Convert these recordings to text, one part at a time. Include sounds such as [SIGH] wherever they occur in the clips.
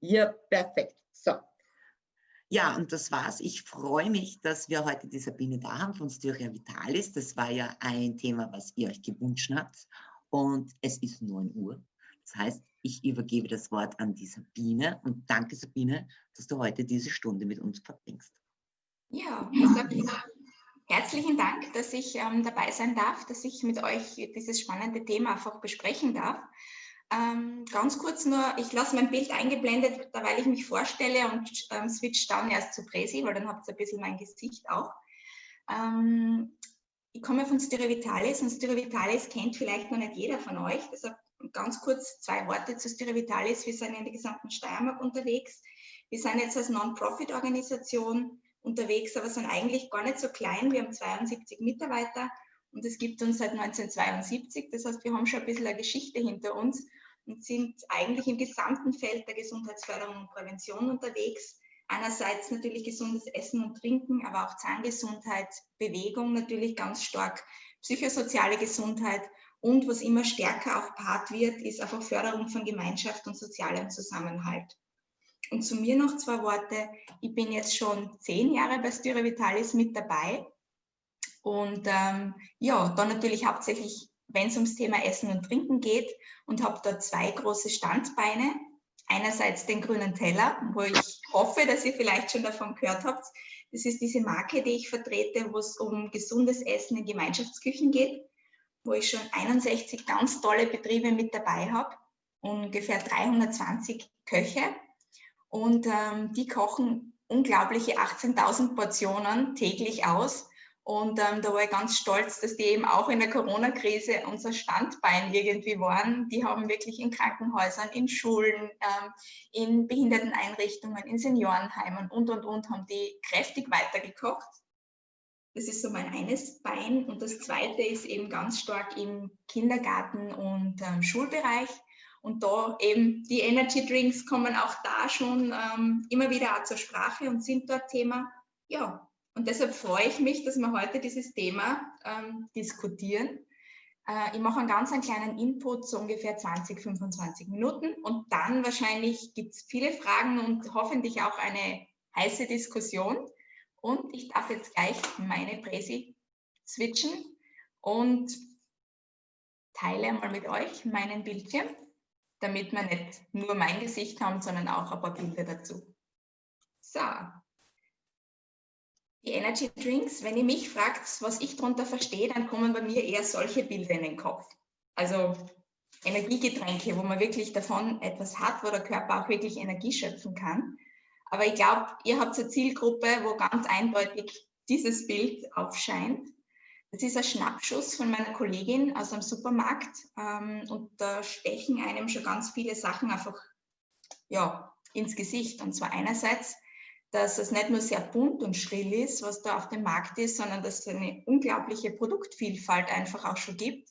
Ja, perfekt. So. Ja, und das war's. Ich freue mich, dass wir heute die Sabine da haben von Styria Vitalis. Das war ja ein Thema, was ihr euch gewünscht habt. Und es ist 9 Uhr. Das heißt, ich übergebe das Wort an die Sabine und danke Sabine, dass du heute diese Stunde mit uns verbringst. Ja, Sabine, herzlichen Dank, dass ich ähm, dabei sein darf, dass ich mit euch dieses spannende Thema einfach besprechen darf. Ähm, ganz kurz nur, ich lasse mein Bild eingeblendet, weil ich mich vorstelle und ähm, switch dann erst zu Presi, weil dann habt ihr ein bisschen mein Gesicht auch. Ähm, ich komme von Sterevitalis und Sterevitalis kennt vielleicht noch nicht jeder von euch. Deshalb ganz kurz zwei Worte zu Sterevitalis. Wir sind in der gesamten Steiermark unterwegs. Wir sind jetzt als Non-Profit-Organisation unterwegs, aber sind eigentlich gar nicht so klein. Wir haben 72 Mitarbeiter und es gibt uns seit 1972. Das heißt, wir haben schon ein bisschen eine Geschichte hinter uns und sind eigentlich im gesamten Feld der Gesundheitsförderung und Prävention unterwegs. Einerseits natürlich gesundes Essen und Trinken, aber auch Zahngesundheit, Bewegung natürlich ganz stark, psychosoziale Gesundheit und was immer stärker auch Part wird, ist einfach Förderung von Gemeinschaft und sozialem Zusammenhalt. Und zu mir noch zwei Worte. Ich bin jetzt schon zehn Jahre bei Styre Vitalis mit dabei. Und ähm, ja, dann natürlich hauptsächlich wenn es ums Thema Essen und Trinken geht und habe da zwei große Standbeine. Einerseits den grünen Teller, wo ich hoffe, dass ihr vielleicht schon davon gehört habt. Das ist diese Marke, die ich vertrete, wo es um gesundes Essen in Gemeinschaftsküchen geht, wo ich schon 61 ganz tolle Betriebe mit dabei habe, ungefähr 320 Köche. Und ähm, die kochen unglaubliche 18.000 Portionen täglich aus und ähm, da war ich ganz stolz, dass die eben auch in der Corona-Krise unser Standbein irgendwie waren. Die haben wirklich in Krankenhäusern, in Schulen, ähm, in Behinderteneinrichtungen, in Seniorenheimen und, und, und, haben die kräftig weitergekocht. Das ist so mein eines Bein. Und das zweite ist eben ganz stark im Kindergarten- und ähm, Schulbereich. Und da eben die Energy Drinks kommen auch da schon ähm, immer wieder zur Sprache und sind dort Thema. Ja, und deshalb freue ich mich, dass wir heute dieses Thema ähm, diskutieren. Äh, ich mache einen ganz einen kleinen Input, so ungefähr 20, 25 Minuten. Und dann wahrscheinlich gibt es viele Fragen und hoffentlich auch eine heiße Diskussion. Und ich darf jetzt gleich meine Präsi switchen und teile mal mit euch meinen Bildschirm, damit wir nicht nur mein Gesicht haben, sondern auch ein paar Bilder dazu. So, die Energy Drinks, wenn ihr mich fragt, was ich darunter verstehe, dann kommen bei mir eher solche Bilder in den Kopf. Also Energiegetränke, wo man wirklich davon etwas hat, wo der Körper auch wirklich Energie schöpfen kann. Aber ich glaube, ihr habt eine Zielgruppe, wo ganz eindeutig dieses Bild aufscheint. Das ist ein Schnappschuss von meiner Kollegin aus einem Supermarkt ähm, und da stechen einem schon ganz viele Sachen einfach ja, ins Gesicht. Und zwar einerseits dass es nicht nur sehr bunt und schrill ist, was da auf dem Markt ist, sondern dass es eine unglaubliche Produktvielfalt einfach auch schon gibt.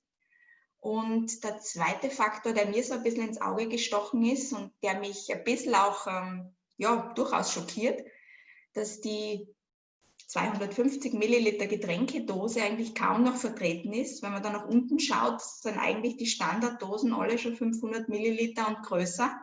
Und der zweite Faktor, der mir so ein bisschen ins Auge gestochen ist und der mich ein bisschen auch ähm, ja, durchaus schockiert, dass die 250 Milliliter Getränkedose eigentlich kaum noch vertreten ist. Wenn man da nach unten schaut, sind eigentlich die Standarddosen alle schon 500 Milliliter und größer.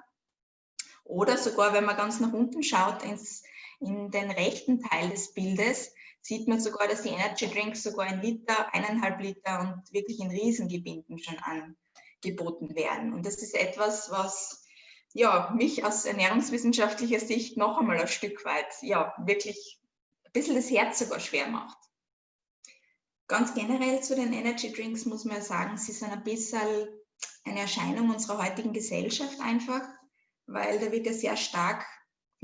Oder sogar, wenn man ganz nach unten schaut, ins in den rechten Teil des Bildes sieht man sogar, dass die Energy Drinks sogar ein Liter, eineinhalb Liter und wirklich in Riesengebinden schon angeboten werden. Und das ist etwas, was ja, mich aus ernährungswissenschaftlicher Sicht noch einmal ein Stück weit ja, wirklich ein bisschen das Herz sogar schwer macht. Ganz generell zu den Energy Drinks muss man sagen, sie sind ein bisschen eine Erscheinung unserer heutigen Gesellschaft einfach, weil da wird ja sehr stark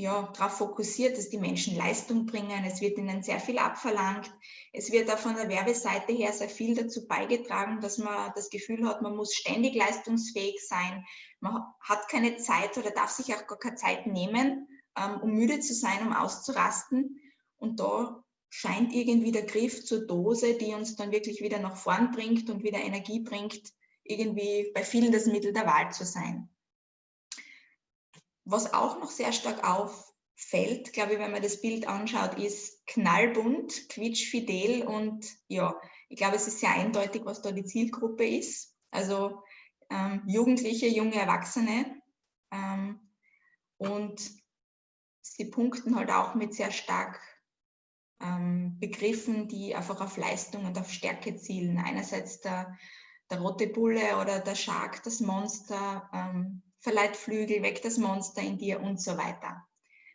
ja, darauf fokussiert, dass die Menschen Leistung bringen. Es wird ihnen sehr viel abverlangt. Es wird auch von der Werbeseite her sehr viel dazu beigetragen, dass man das Gefühl hat, man muss ständig leistungsfähig sein. Man hat keine Zeit oder darf sich auch gar keine Zeit nehmen, ähm, um müde zu sein, um auszurasten. Und da scheint irgendwie der Griff zur Dose, die uns dann wirklich wieder nach vorn bringt und wieder Energie bringt, irgendwie bei vielen das Mittel der Wahl zu sein. Was auch noch sehr stark auffällt, glaube ich, wenn man das Bild anschaut, ist knallbunt, quietschfidel und ja, ich glaube, es ist sehr eindeutig, was da die Zielgruppe ist. Also ähm, Jugendliche, junge Erwachsene. Ähm, Und sie punkten halt auch mit sehr stark ähm, Begriffen, die einfach auf Leistung und auf Stärke zielen. Einerseits der, der rote Bulle oder der Shark, das Monster, ähm, verleiht Flügel, weg das Monster in dir und so weiter.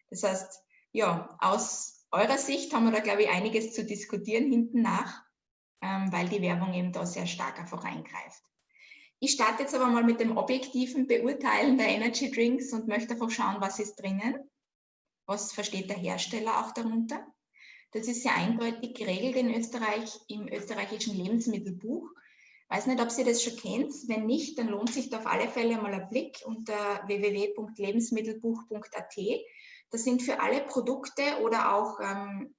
Das heißt, ja, aus eurer Sicht haben wir da, glaube ich, einiges zu diskutieren hinten nach, ähm, weil die Werbung eben da sehr stark einfach eingreift. Ich starte jetzt aber mal mit dem objektiven Beurteilen der Energy Drinks und möchte einfach schauen, was ist drinnen. Was versteht der Hersteller auch darunter? Das ist ja eindeutig geregelt in Österreich im österreichischen Lebensmittelbuch. Weiß nicht, ob Sie das schon kennt. Wenn nicht, dann lohnt sich da auf alle Fälle mal ein Blick unter www.lebensmittelbuch.at. Das sind für alle Produkte oder auch ähm,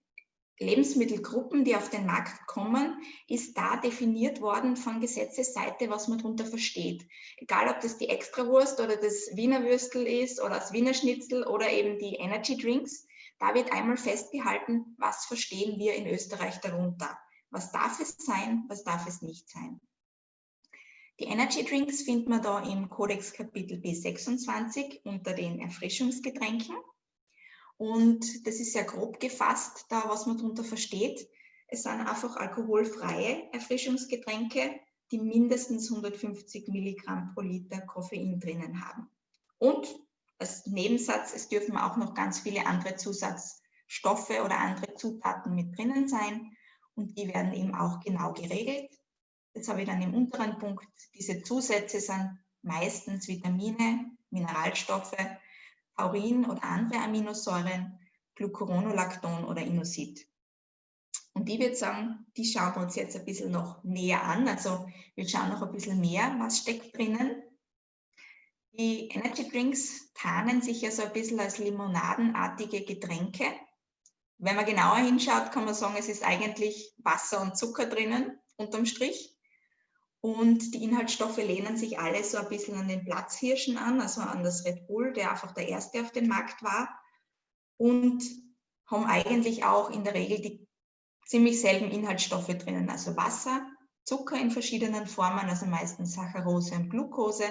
Lebensmittelgruppen, die auf den Markt kommen, ist da definiert worden von Gesetzesseite, was man darunter versteht. Egal, ob das die Extrawurst oder das Wiener Würstel ist oder das Wiener Schnitzel oder eben die Energy Drinks, da wird einmal festgehalten, was verstehen wir in Österreich darunter. Was darf es sein, was darf es nicht sein. Die Energy Drinks findet man da im Kodex Kapitel B26 unter den Erfrischungsgetränken. Und das ist sehr grob gefasst, da was man darunter versteht. Es sind einfach alkoholfreie Erfrischungsgetränke, die mindestens 150 Milligramm pro Liter Koffein drinnen haben. Und als Nebensatz, es dürfen auch noch ganz viele andere Zusatzstoffe oder andere Zutaten mit drinnen sein. Und die werden eben auch genau geregelt. Jetzt habe ich dann im unteren Punkt, diese Zusätze sind meistens Vitamine, Mineralstoffe, Taurin oder andere Aminosäuren, Glucuronolacton oder Inusit. Und ich würde sagen, die schauen wir uns jetzt ein bisschen noch näher an. Also wir schauen noch ein bisschen mehr, was steckt drinnen. Die Energy Drinks tarnen sich ja so ein bisschen als limonadenartige Getränke. Wenn man genauer hinschaut, kann man sagen, es ist eigentlich Wasser und Zucker drinnen, unterm Strich. Und die Inhaltsstoffe lehnen sich alle so ein bisschen an den Platzhirschen an, also an das Red Bull, der einfach der erste auf dem Markt war. Und haben eigentlich auch in der Regel die ziemlich selben Inhaltsstoffe drinnen, also Wasser, Zucker in verschiedenen Formen, also meistens Saccharose und Glucose.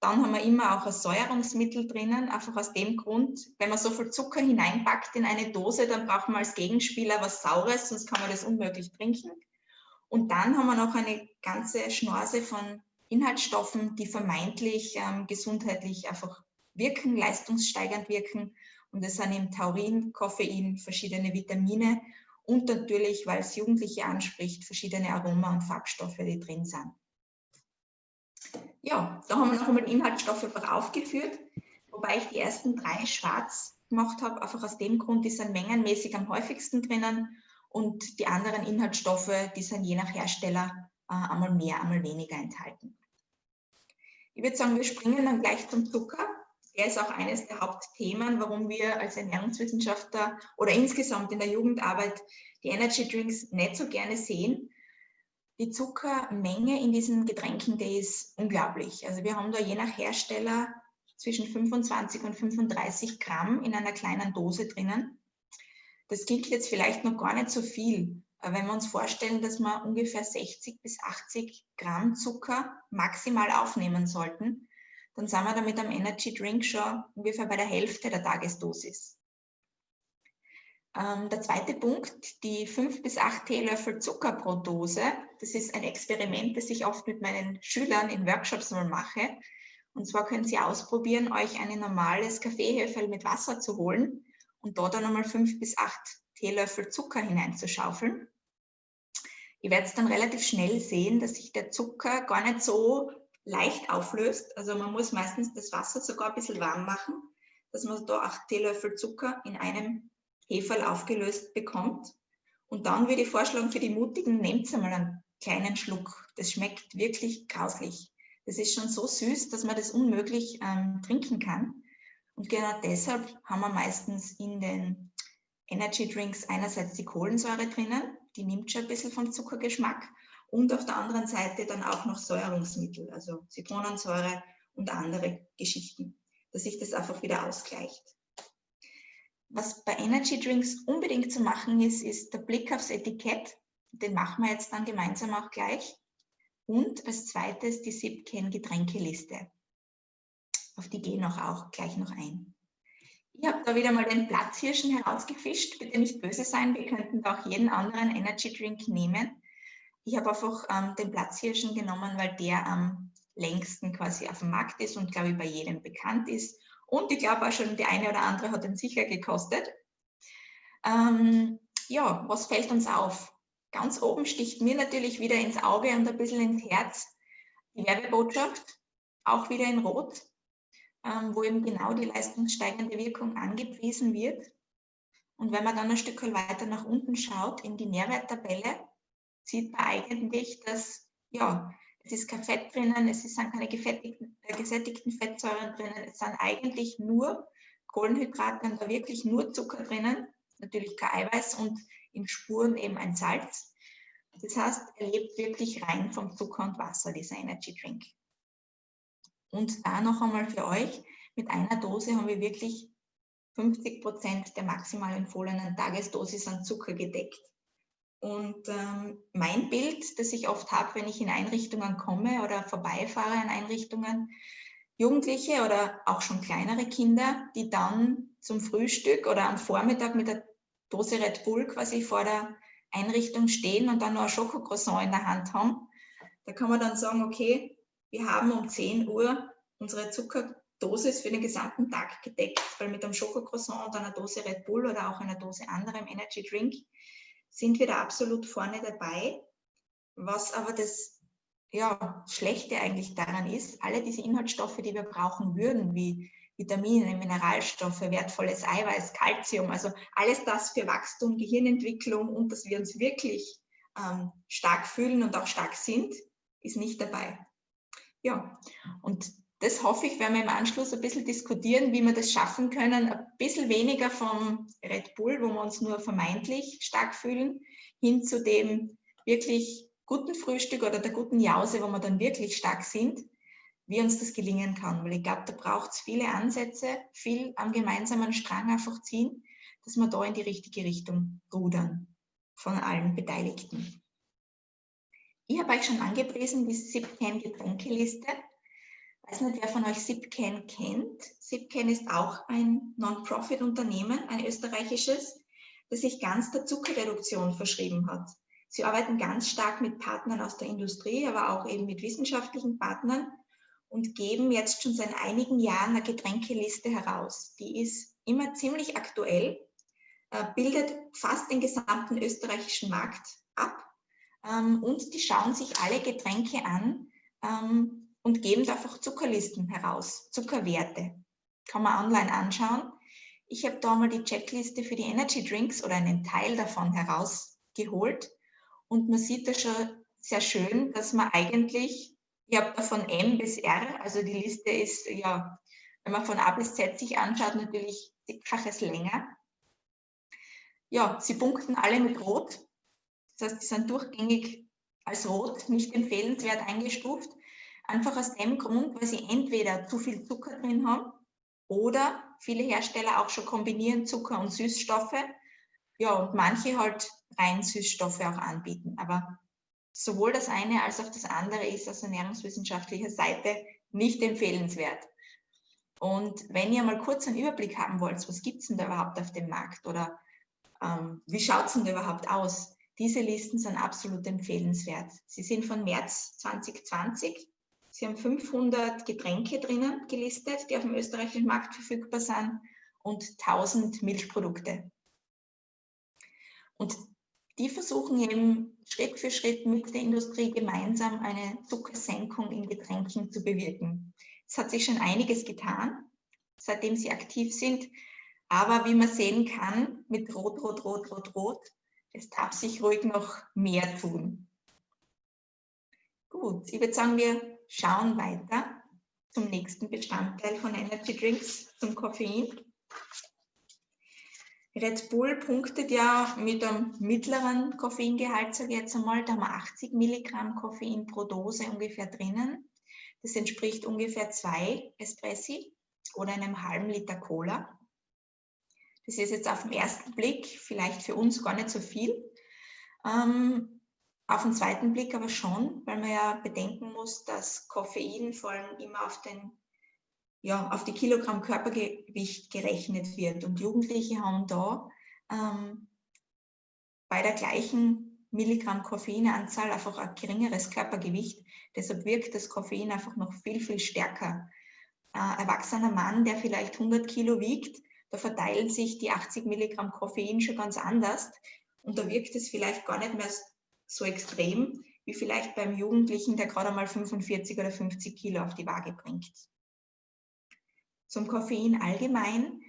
Dann haben wir immer auch ein Säuerungsmittel drinnen, einfach aus dem Grund, wenn man so viel Zucker hineinpackt in eine Dose, dann braucht man als Gegenspieler was Saures, sonst kann man das unmöglich trinken. Und dann haben wir noch eine ganze Schnorse von Inhaltsstoffen, die vermeintlich ähm, gesundheitlich einfach wirken, leistungssteigernd wirken. Und das sind eben Taurin, Koffein, verschiedene Vitamine und natürlich, weil es Jugendliche anspricht, verschiedene Aroma- und Farbstoffe, die drin sind. Ja, da haben wir noch einmal Inhaltsstoffe aufgeführt, wobei ich die ersten drei schwarz gemacht habe, einfach aus dem Grund, die sind mengenmäßig am häufigsten drinnen und die anderen Inhaltsstoffe, die sind je nach Hersteller äh, einmal mehr, einmal weniger enthalten. Ich würde sagen, wir springen dann gleich zum Zucker. Der ist auch eines der Hauptthemen, warum wir als Ernährungswissenschaftler oder insgesamt in der Jugendarbeit die Energy Drinks nicht so gerne sehen. Die Zuckermenge in diesen Getränken, die ist unglaublich. Also wir haben da je nach Hersteller zwischen 25 und 35 Gramm in einer kleinen Dose drinnen. Das klingt jetzt vielleicht noch gar nicht so viel, aber wenn wir uns vorstellen, dass wir ungefähr 60 bis 80 Gramm Zucker maximal aufnehmen sollten, dann sind wir damit am Energy Drink schon ungefähr bei der Hälfte der Tagesdosis. Ähm, der zweite Punkt, die fünf bis acht Teelöffel Zucker pro Dose. Das ist ein Experiment, das ich oft mit meinen Schülern in Workshops mal mache. Und zwar können Sie ausprobieren, euch ein normales Kaffeehöfel mit Wasser zu holen und da dann einmal fünf bis acht Teelöffel Zucker hineinzuschaufeln. Ihr werdet dann relativ schnell sehen, dass sich der Zucker gar nicht so leicht auflöst. Also man muss meistens das Wasser sogar ein bisschen warm machen, dass man da acht Teelöffel Zucker in einem Heferl aufgelöst bekommt. Und dann würde ich vorschlagen, für die Mutigen, nehmt einmal einen kleinen Schluck. Das schmeckt wirklich grauslich. Das ist schon so süß, dass man das unmöglich ähm, trinken kann. Und genau deshalb haben wir meistens in den Energy Drinks einerseits die Kohlensäure drinnen, die nimmt schon ein bisschen vom Zuckergeschmack und auf der anderen Seite dann auch noch Säuerungsmittel, also Zitronensäure und andere Geschichten, dass sich das einfach wieder ausgleicht. Was bei Energy Drinks unbedingt zu machen ist, ist der Blick aufs Etikett. Den machen wir jetzt dann gemeinsam auch gleich. Und als zweites die SIPCAN Getränkeliste auf die gehen auch, auch gleich noch ein. Ich habe da wieder mal den Platzhirschen herausgefischt. Bitte nicht böse sein, wir könnten da auch jeden anderen Energy Drink nehmen. Ich habe einfach ähm, den Platzhirschen genommen, weil der am längsten quasi auf dem Markt ist und glaube ich bei jedem bekannt ist. Und ich glaube auch schon, die eine oder andere hat ihn sicher gekostet. Ähm, ja, was fällt uns auf? Ganz oben sticht mir natürlich wieder ins Auge und ein bisschen ins Herz die Werbebotschaft, auch wieder in Rot, ähm, wo eben genau die leistungssteigende Wirkung angepriesen wird. Und wenn man dann ein Stück weiter nach unten schaut in die Nährwerttabelle, sieht man eigentlich, dass ja, es ist kein Fett drinnen, es sind keine äh, gesättigten Fettsäuren drinnen, es sind eigentlich nur Kohlenhydrate und da wirklich nur Zucker drinnen, natürlich kein Eiweiß und in Spuren eben ein Salz. Das heißt, er lebt wirklich rein vom Zucker und Wasser, dieser Energy Drink. Und da noch einmal für euch, mit einer Dose haben wir wirklich 50 Prozent der maximal empfohlenen Tagesdosis an Zucker gedeckt. Und ähm, mein Bild, das ich oft habe, wenn ich in Einrichtungen komme oder vorbeifahre an Einrichtungen, Jugendliche oder auch schon kleinere Kinder, die dann zum Frühstück oder am Vormittag mit der Dose Red Bull quasi vor der Einrichtung stehen und dann noch ein Schokocroissant in der Hand haben. Da kann man dann sagen, okay, wir haben um 10 Uhr unsere Zuckerdosis für den gesamten Tag gedeckt, weil mit einem Schokocroissant und einer Dose Red Bull oder auch einer Dose anderem Energy Drink sind wir da absolut vorne dabei. Was aber das ja, Schlechte eigentlich daran ist, alle diese Inhaltsstoffe, die wir brauchen würden, wie Vitamine, Mineralstoffe, wertvolles Eiweiß, Kalzium, also alles das für Wachstum, Gehirnentwicklung und dass wir uns wirklich ähm, stark fühlen und auch stark sind, ist nicht dabei. Ja, und das hoffe ich, werden wir im Anschluss ein bisschen diskutieren, wie wir das schaffen können, ein bisschen weniger vom Red Bull, wo wir uns nur vermeintlich stark fühlen, hin zu dem wirklich guten Frühstück oder der guten Jause, wo wir dann wirklich stark sind, wie uns das gelingen kann. Weil ich glaube, da braucht es viele Ansätze, viel am gemeinsamen Strang einfach ziehen, dass wir da in die richtige Richtung rudern von allen Beteiligten. Ich habe euch schon angepriesen, die SIPCAN-Getränkeliste weiß nicht, wer von euch SIPCAN kennt. SIPCAN ist auch ein Non-Profit-Unternehmen, ein österreichisches, das sich ganz der Zuckerreduktion verschrieben hat. Sie arbeiten ganz stark mit Partnern aus der Industrie, aber auch eben mit wissenschaftlichen Partnern und geben jetzt schon seit einigen Jahren eine Getränkeliste heraus. Die ist immer ziemlich aktuell, äh, bildet fast den gesamten österreichischen Markt ab ähm, und die schauen sich alle Getränke an, ähm, und geben einfach Zuckerlisten heraus, Zuckerwerte. Kann man online anschauen. Ich habe da mal die Checkliste für die Energy Drinks oder einen Teil davon herausgeholt und man sieht da schon sehr schön, dass man eigentlich, ich habe da von M bis R, also die Liste ist ja, wenn man von A bis Z sich anschaut, natürlich zigfaches länger. Ja, sie punkten alle mit Rot. Das heißt, die sind durchgängig als rot, nicht empfehlenswert eingestuft. Einfach aus dem Grund, weil sie entweder zu viel Zucker drin haben oder viele Hersteller auch schon kombinieren Zucker und Süßstoffe. Ja, und manche halt rein Süßstoffe auch anbieten. Aber sowohl das eine als auch das andere ist aus ernährungswissenschaftlicher Seite nicht empfehlenswert. Und wenn ihr mal kurz einen Überblick haben wollt, was gibt es denn da überhaupt auf dem Markt oder ähm, wie schaut es denn da überhaupt aus? Diese Listen sind absolut empfehlenswert. Sie sind von März 2020 Sie haben 500 Getränke drinnen gelistet, die auf dem österreichischen Markt verfügbar sind und 1000 Milchprodukte. Und die versuchen eben Schritt für Schritt mit der Industrie gemeinsam eine Zuckersenkung in Getränken zu bewirken. Es hat sich schon einiges getan, seitdem sie aktiv sind. Aber wie man sehen kann, mit Rot, Rot, Rot, Rot, Rot, es darf sich ruhig noch mehr tun. Gut, ich würde sagen, wir schauen weiter zum nächsten Bestandteil von Energy Drinks, zum Koffein. Red Bull punktet ja mit einem mittleren Koffeingehalt, sage ich jetzt einmal, da haben wir 80 Milligramm Koffein pro Dose ungefähr drinnen. Das entspricht ungefähr zwei Espressi oder einem halben Liter Cola. Das ist jetzt auf den ersten Blick vielleicht für uns gar nicht so viel. Ähm, auf den zweiten Blick aber schon, weil man ja bedenken muss, dass Koffein vor allem immer auf den ja, auf die Kilogramm Körpergewicht gerechnet wird. Und Jugendliche haben da ähm, bei der gleichen Milligramm Koffeinanzahl einfach ein geringeres Körpergewicht. Deshalb wirkt das Koffein einfach noch viel, viel stärker. Ein erwachsener Mann, der vielleicht 100 Kilo wiegt, da verteilen sich die 80 Milligramm Koffein schon ganz anders und da wirkt es vielleicht gar nicht mehr so extrem, wie vielleicht beim Jugendlichen, der gerade mal 45 oder 50 Kilo auf die Waage bringt. Zum Koffein allgemein.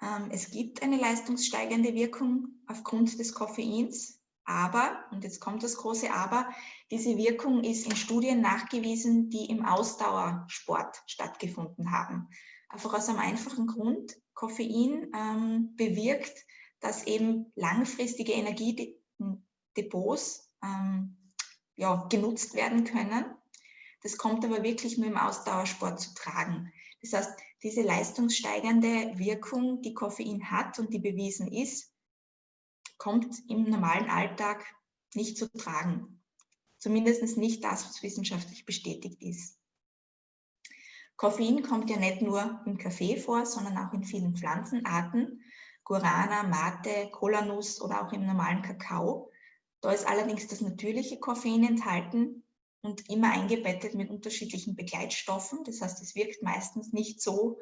Ähm, es gibt eine leistungssteigernde Wirkung aufgrund des Koffeins, aber, und jetzt kommt das große Aber, diese Wirkung ist in Studien nachgewiesen, die im Ausdauersport stattgefunden haben. Einfach aus einem einfachen Grund, Koffein ähm, bewirkt, dass eben langfristige Energiedepots ähm, ja, genutzt werden können. Das kommt aber wirklich nur im Ausdauersport zu tragen. Das heißt, diese leistungssteigernde Wirkung, die Koffein hat und die bewiesen ist, kommt im normalen Alltag nicht zu tragen. Zumindest nicht das, was wissenschaftlich bestätigt ist. Koffein kommt ja nicht nur im Kaffee vor, sondern auch in vielen Pflanzenarten. Guarana, Mate, Kolanuss oder auch im normalen Kakao. Da ist allerdings das natürliche Koffein enthalten und immer eingebettet mit unterschiedlichen Begleitstoffen. Das heißt, es wirkt meistens nicht so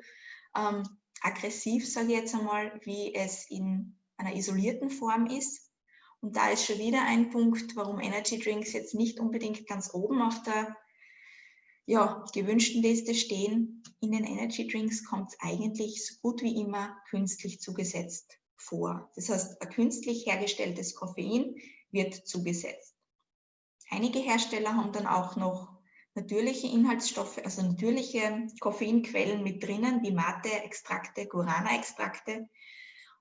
ähm, aggressiv, sage ich jetzt einmal, wie es in einer isolierten Form ist. Und da ist schon wieder ein Punkt, warum Energy Drinks jetzt nicht unbedingt ganz oben auf der ja, gewünschten Liste stehen. In den Energy Drinks kommt es eigentlich so gut wie immer künstlich zugesetzt vor. Das heißt, ein künstlich hergestelltes Koffein wird zugesetzt. Einige Hersteller haben dann auch noch natürliche Inhaltsstoffe, also natürliche Koffeinquellen mit drinnen, wie Mate-Extrakte, Guarana-Extrakte.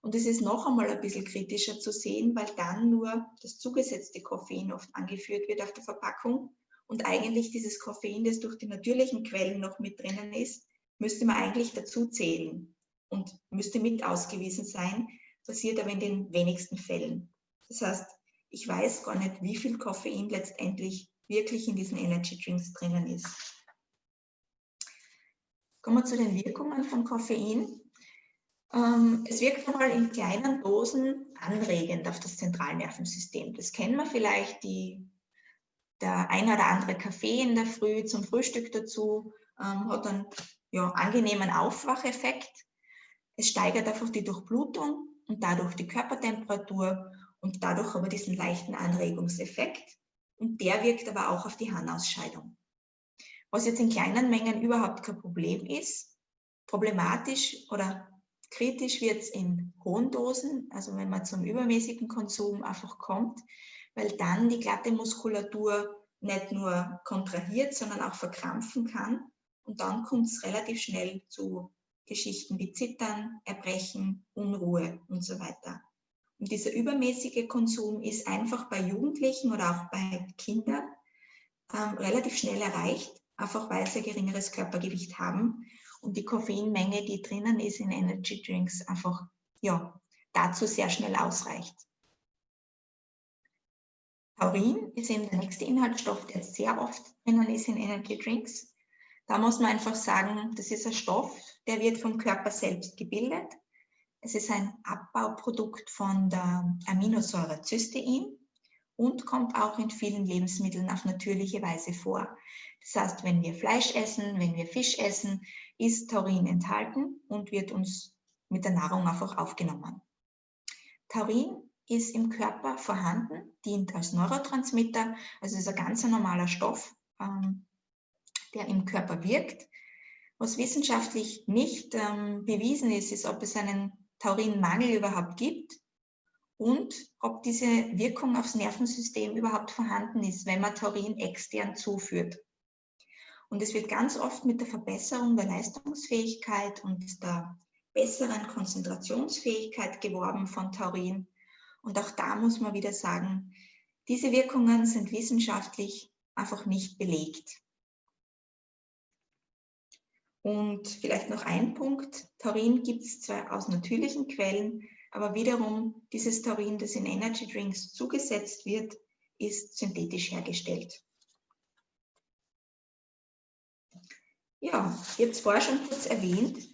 Und es ist noch einmal ein bisschen kritischer zu sehen, weil dann nur das zugesetzte Koffein oft angeführt wird auf der Verpackung. Und eigentlich dieses Koffein, das durch die natürlichen Quellen noch mit drinnen ist, müsste man eigentlich dazu zählen und müsste mit ausgewiesen sein, passiert aber in den wenigsten Fällen. Das heißt, ich weiß gar nicht, wie viel Koffein letztendlich wirklich in diesen Energy Drinks drinnen ist. Kommen wir zu den Wirkungen von Koffein. Ähm, es wirkt einmal in kleinen Dosen anregend auf das Zentralnervensystem. Das kennen wir vielleicht, die, der ein oder andere Kaffee in der Früh zum Frühstück dazu ähm, hat einen ja, angenehmen Aufwacheffekt. Es steigert einfach die Durchblutung und dadurch die Körpertemperatur und dadurch aber diesen leichten Anregungseffekt. Und der wirkt aber auch auf die Harnausscheidung. Was jetzt in kleinen Mengen überhaupt kein Problem ist, problematisch oder kritisch wird es in hohen Dosen, also wenn man zum übermäßigen Konsum einfach kommt, weil dann die glatte Muskulatur nicht nur kontrahiert, sondern auch verkrampfen kann. Und dann kommt es relativ schnell zu Geschichten wie Zittern, Erbrechen, Unruhe und so weiter. Und dieser übermäßige Konsum ist einfach bei Jugendlichen oder auch bei Kindern ähm, relativ schnell erreicht, einfach weil sie ein geringeres Körpergewicht haben und die Koffeinmenge, die drinnen ist in Energy Drinks, einfach ja, dazu sehr schnell ausreicht. Taurin ist eben der nächste Inhaltsstoff, der sehr oft drinnen ist in Energy Drinks. Da muss man einfach sagen, das ist ein Stoff, der wird vom Körper selbst gebildet es ist ein Abbauprodukt von der Aminosäure Cystein und kommt auch in vielen Lebensmitteln auf natürliche Weise vor. Das heißt, wenn wir Fleisch essen, wenn wir Fisch essen, ist Taurin enthalten und wird uns mit der Nahrung einfach aufgenommen. Taurin ist im Körper vorhanden, dient als Neurotransmitter, also ist ein ganz normaler Stoff, ähm, der im Körper wirkt. Was wissenschaftlich nicht ähm, bewiesen ist, ist, ob es einen Taurinmangel überhaupt gibt und ob diese Wirkung aufs Nervensystem überhaupt vorhanden ist, wenn man Taurin extern zuführt. Und es wird ganz oft mit der Verbesserung der Leistungsfähigkeit und der besseren Konzentrationsfähigkeit geworben von Taurin. Und auch da muss man wieder sagen, diese Wirkungen sind wissenschaftlich einfach nicht belegt. Und vielleicht noch ein Punkt, Taurin gibt es zwar aus natürlichen Quellen, aber wiederum dieses Taurin, das in Energy Drinks zugesetzt wird, ist synthetisch hergestellt. ja, ich habe es vorher schon kurz erwähnt,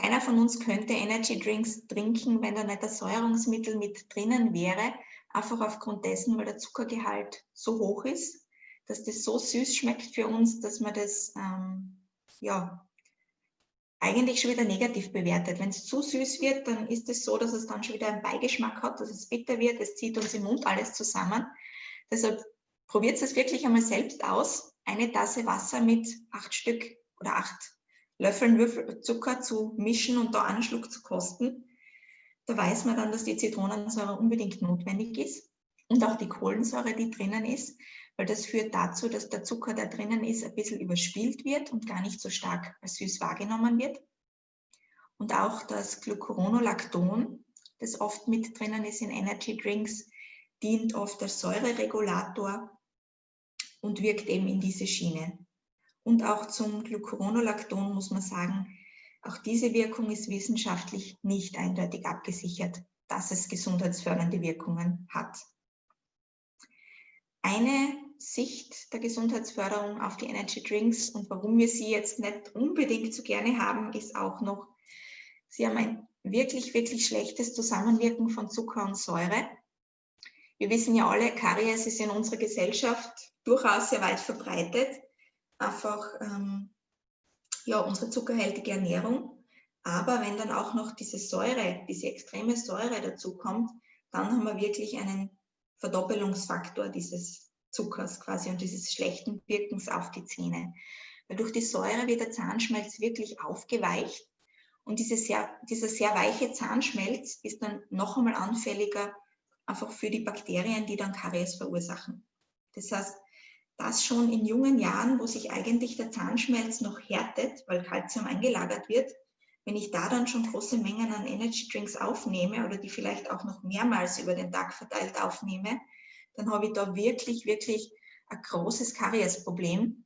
keiner von uns könnte Energy Drinks trinken, wenn da nicht ein Säuerungsmittel mit drinnen wäre, einfach aufgrund dessen, weil der Zuckergehalt so hoch ist, dass das so süß schmeckt für uns, dass man das ähm, ja, eigentlich schon wieder negativ bewertet. Wenn es zu süß wird, dann ist es so, dass es dann schon wieder einen Beigeschmack hat, dass es bitter wird, es zieht uns im Mund alles zusammen. Deshalb probiert es wirklich einmal selbst aus. Eine Tasse Wasser mit acht Stück oder acht Löffeln Würfel Zucker zu mischen und da einen Schluck zu kosten. Da weiß man dann, dass die Zitronensäure unbedingt notwendig ist und auch die Kohlensäure, die drinnen ist, weil das führt dazu, dass der Zucker, der drinnen ist, ein bisschen überspielt wird und gar nicht so stark als süß wahrgenommen wird. Und auch das Glucuronolacton, das oft mit drinnen ist in Energy Drinks, dient oft als Säureregulator und wirkt eben in diese Schiene. Und auch zum Glucuronolacton muss man sagen, auch diese Wirkung ist wissenschaftlich nicht eindeutig abgesichert, dass es gesundheitsfördernde Wirkungen hat. Eine Sicht der Gesundheitsförderung auf die Energy Drinks und warum wir sie jetzt nicht unbedingt so gerne haben, ist auch noch, sie haben ein wirklich, wirklich schlechtes Zusammenwirken von Zucker und Säure. Wir wissen ja alle, Karies ist in unserer Gesellschaft durchaus sehr weit verbreitet. Einfach ähm, ja, unsere zuckerhaltige Ernährung. Aber wenn dann auch noch diese Säure, diese extreme Säure dazu kommt, dann haben wir wirklich einen Verdoppelungsfaktor dieses Zuckers quasi und dieses schlechten Wirkens auf die Zähne. Weil durch die Säure wird der Zahnschmelz wirklich aufgeweicht und diese sehr, dieser sehr weiche Zahnschmelz ist dann noch einmal anfälliger einfach für die Bakterien, die dann Karies verursachen. Das heißt, das schon in jungen Jahren, wo sich eigentlich der Zahnschmelz noch härtet, weil Kalzium eingelagert wird, wenn ich da dann schon große Mengen an Energy Drinks aufnehme oder die vielleicht auch noch mehrmals über den Tag verteilt aufnehme, dann habe ich da wirklich, wirklich ein großes Kariesproblem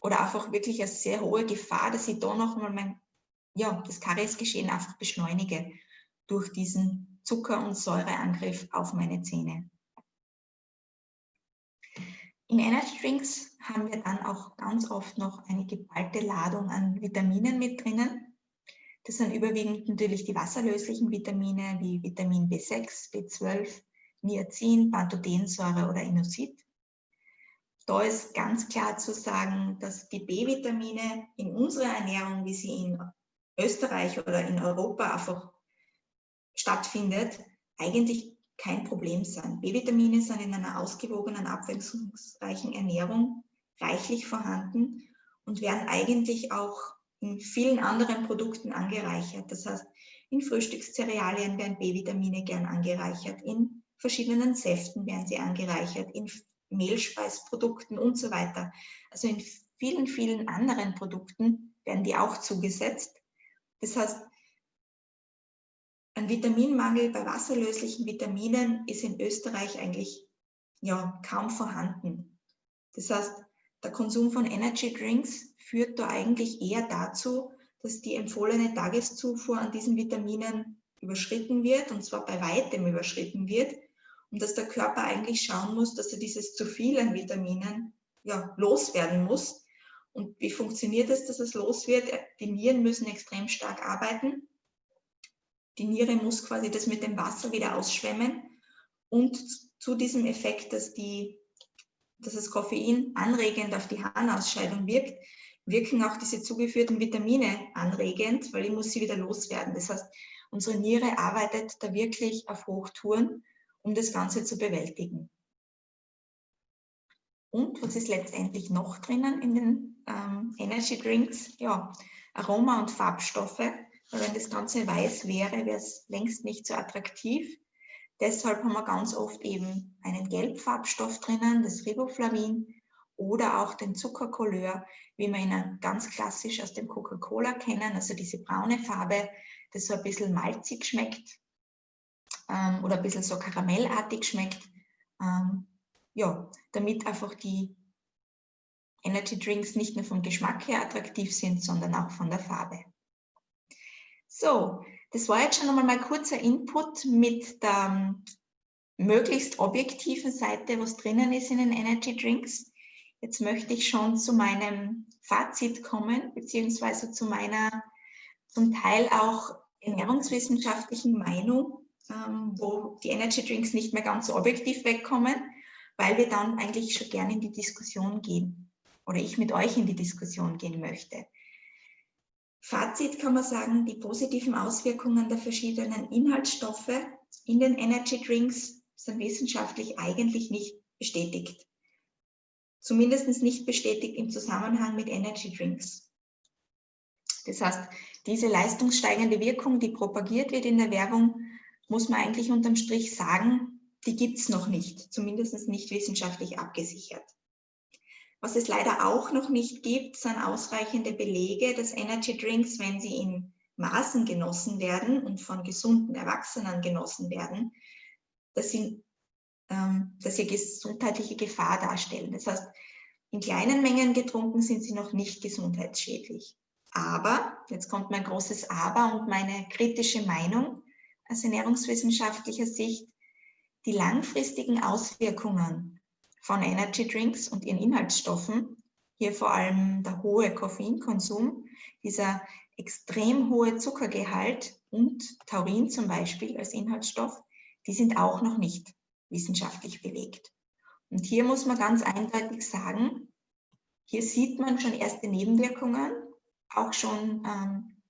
oder einfach wirklich eine sehr hohe Gefahr, dass ich da noch mal mein, ja, das Kariesgeschehen einfach beschleunige durch diesen Zucker- und Säureangriff auf meine Zähne. In Energy Drinks haben wir dann auch ganz oft noch eine geballte Ladung an Vitaminen mit drinnen. Das sind überwiegend natürlich die wasserlöslichen Vitamine wie Vitamin B6, B12, Niacin, Pantothensäure oder Inositol. Da ist ganz klar zu sagen, dass die B-Vitamine in unserer Ernährung, wie sie in Österreich oder in Europa einfach stattfindet, eigentlich kein Problem sind. B-Vitamine sind in einer ausgewogenen, abwechslungsreichen Ernährung reichlich vorhanden und werden eigentlich auch in vielen anderen Produkten angereichert. Das heißt, in Frühstückszerealien werden B-Vitamine gern angereichert, in verschiedenen Säften werden sie angereichert, in Mehlspeisprodukten und so weiter. Also in vielen, vielen anderen Produkten werden die auch zugesetzt. Das heißt, ein Vitaminmangel bei wasserlöslichen Vitaminen ist in Österreich eigentlich ja, kaum vorhanden. Das heißt, der Konsum von Energy Drinks führt da eigentlich eher dazu, dass die empfohlene Tageszufuhr an diesen Vitaminen überschritten wird, und zwar bei weitem überschritten wird, und dass der Körper eigentlich schauen muss, dass er dieses zu viel an Vitaminen ja, loswerden muss. Und wie funktioniert es, dass es los wird? Die Nieren müssen extrem stark arbeiten die Niere muss quasi das mit dem Wasser wieder ausschwemmen und zu diesem Effekt, dass, die, dass das Koffein anregend auf die Harnausscheidung wirkt, wirken auch diese zugeführten Vitamine anregend, weil ich muss sie wieder loswerden. Das heißt, unsere Niere arbeitet da wirklich auf Hochtouren, um das Ganze zu bewältigen. Und was ist letztendlich noch drinnen in den ähm, Energy Drinks? Ja, Aroma- und Farbstoffe, weil wenn das Ganze weiß wäre, wäre es längst nicht so attraktiv. Deshalb haben wir ganz oft eben einen Gelbfarbstoff drinnen, das Riboflavin, oder auch den Zuckercouleur, wie wir ihn ganz klassisch aus dem Coca-Cola kennen, also diese braune Farbe, das so ein bisschen malzig schmeckt ähm, oder ein bisschen so karamellartig schmeckt. Ähm, ja, damit einfach die Energy Drinks nicht nur vom Geschmack her attraktiv sind, sondern auch von der Farbe. So, das war jetzt schon einmal mein kurzer Input mit der ähm, möglichst objektiven Seite, was drinnen ist in den Energy Drinks. Jetzt möchte ich schon zu meinem Fazit kommen, beziehungsweise zu meiner zum Teil auch ernährungswissenschaftlichen Meinung, ähm, wo die Energy Drinks nicht mehr ganz so objektiv wegkommen, weil wir dann eigentlich schon gerne in die Diskussion gehen oder ich mit euch in die Diskussion gehen möchte. Fazit kann man sagen, die positiven Auswirkungen der verschiedenen Inhaltsstoffe in den Energy Drinks sind wissenschaftlich eigentlich nicht bestätigt. Zumindest nicht bestätigt im Zusammenhang mit Energy Drinks. Das heißt, diese leistungssteigende Wirkung, die propagiert wird in der Werbung, muss man eigentlich unterm Strich sagen, die gibt es noch nicht, zumindest nicht wissenschaftlich abgesichert. Was es leider auch noch nicht gibt, sind ausreichende Belege, dass Energy Drinks, wenn sie in Maßen genossen werden und von gesunden Erwachsenen genossen werden, dass sie, ähm, dass sie gesundheitliche Gefahr darstellen. Das heißt, in kleinen Mengen getrunken sind sie noch nicht gesundheitsschädlich. Aber, jetzt kommt mein großes Aber und meine kritische Meinung aus ernährungswissenschaftlicher Sicht, die langfristigen Auswirkungen von Energy Drinks und ihren Inhaltsstoffen, hier vor allem der hohe Koffeinkonsum, dieser extrem hohe Zuckergehalt und Taurin zum Beispiel als Inhaltsstoff, die sind auch noch nicht wissenschaftlich belegt. Und hier muss man ganz eindeutig sagen, hier sieht man schon erste Nebenwirkungen auch schon ähm,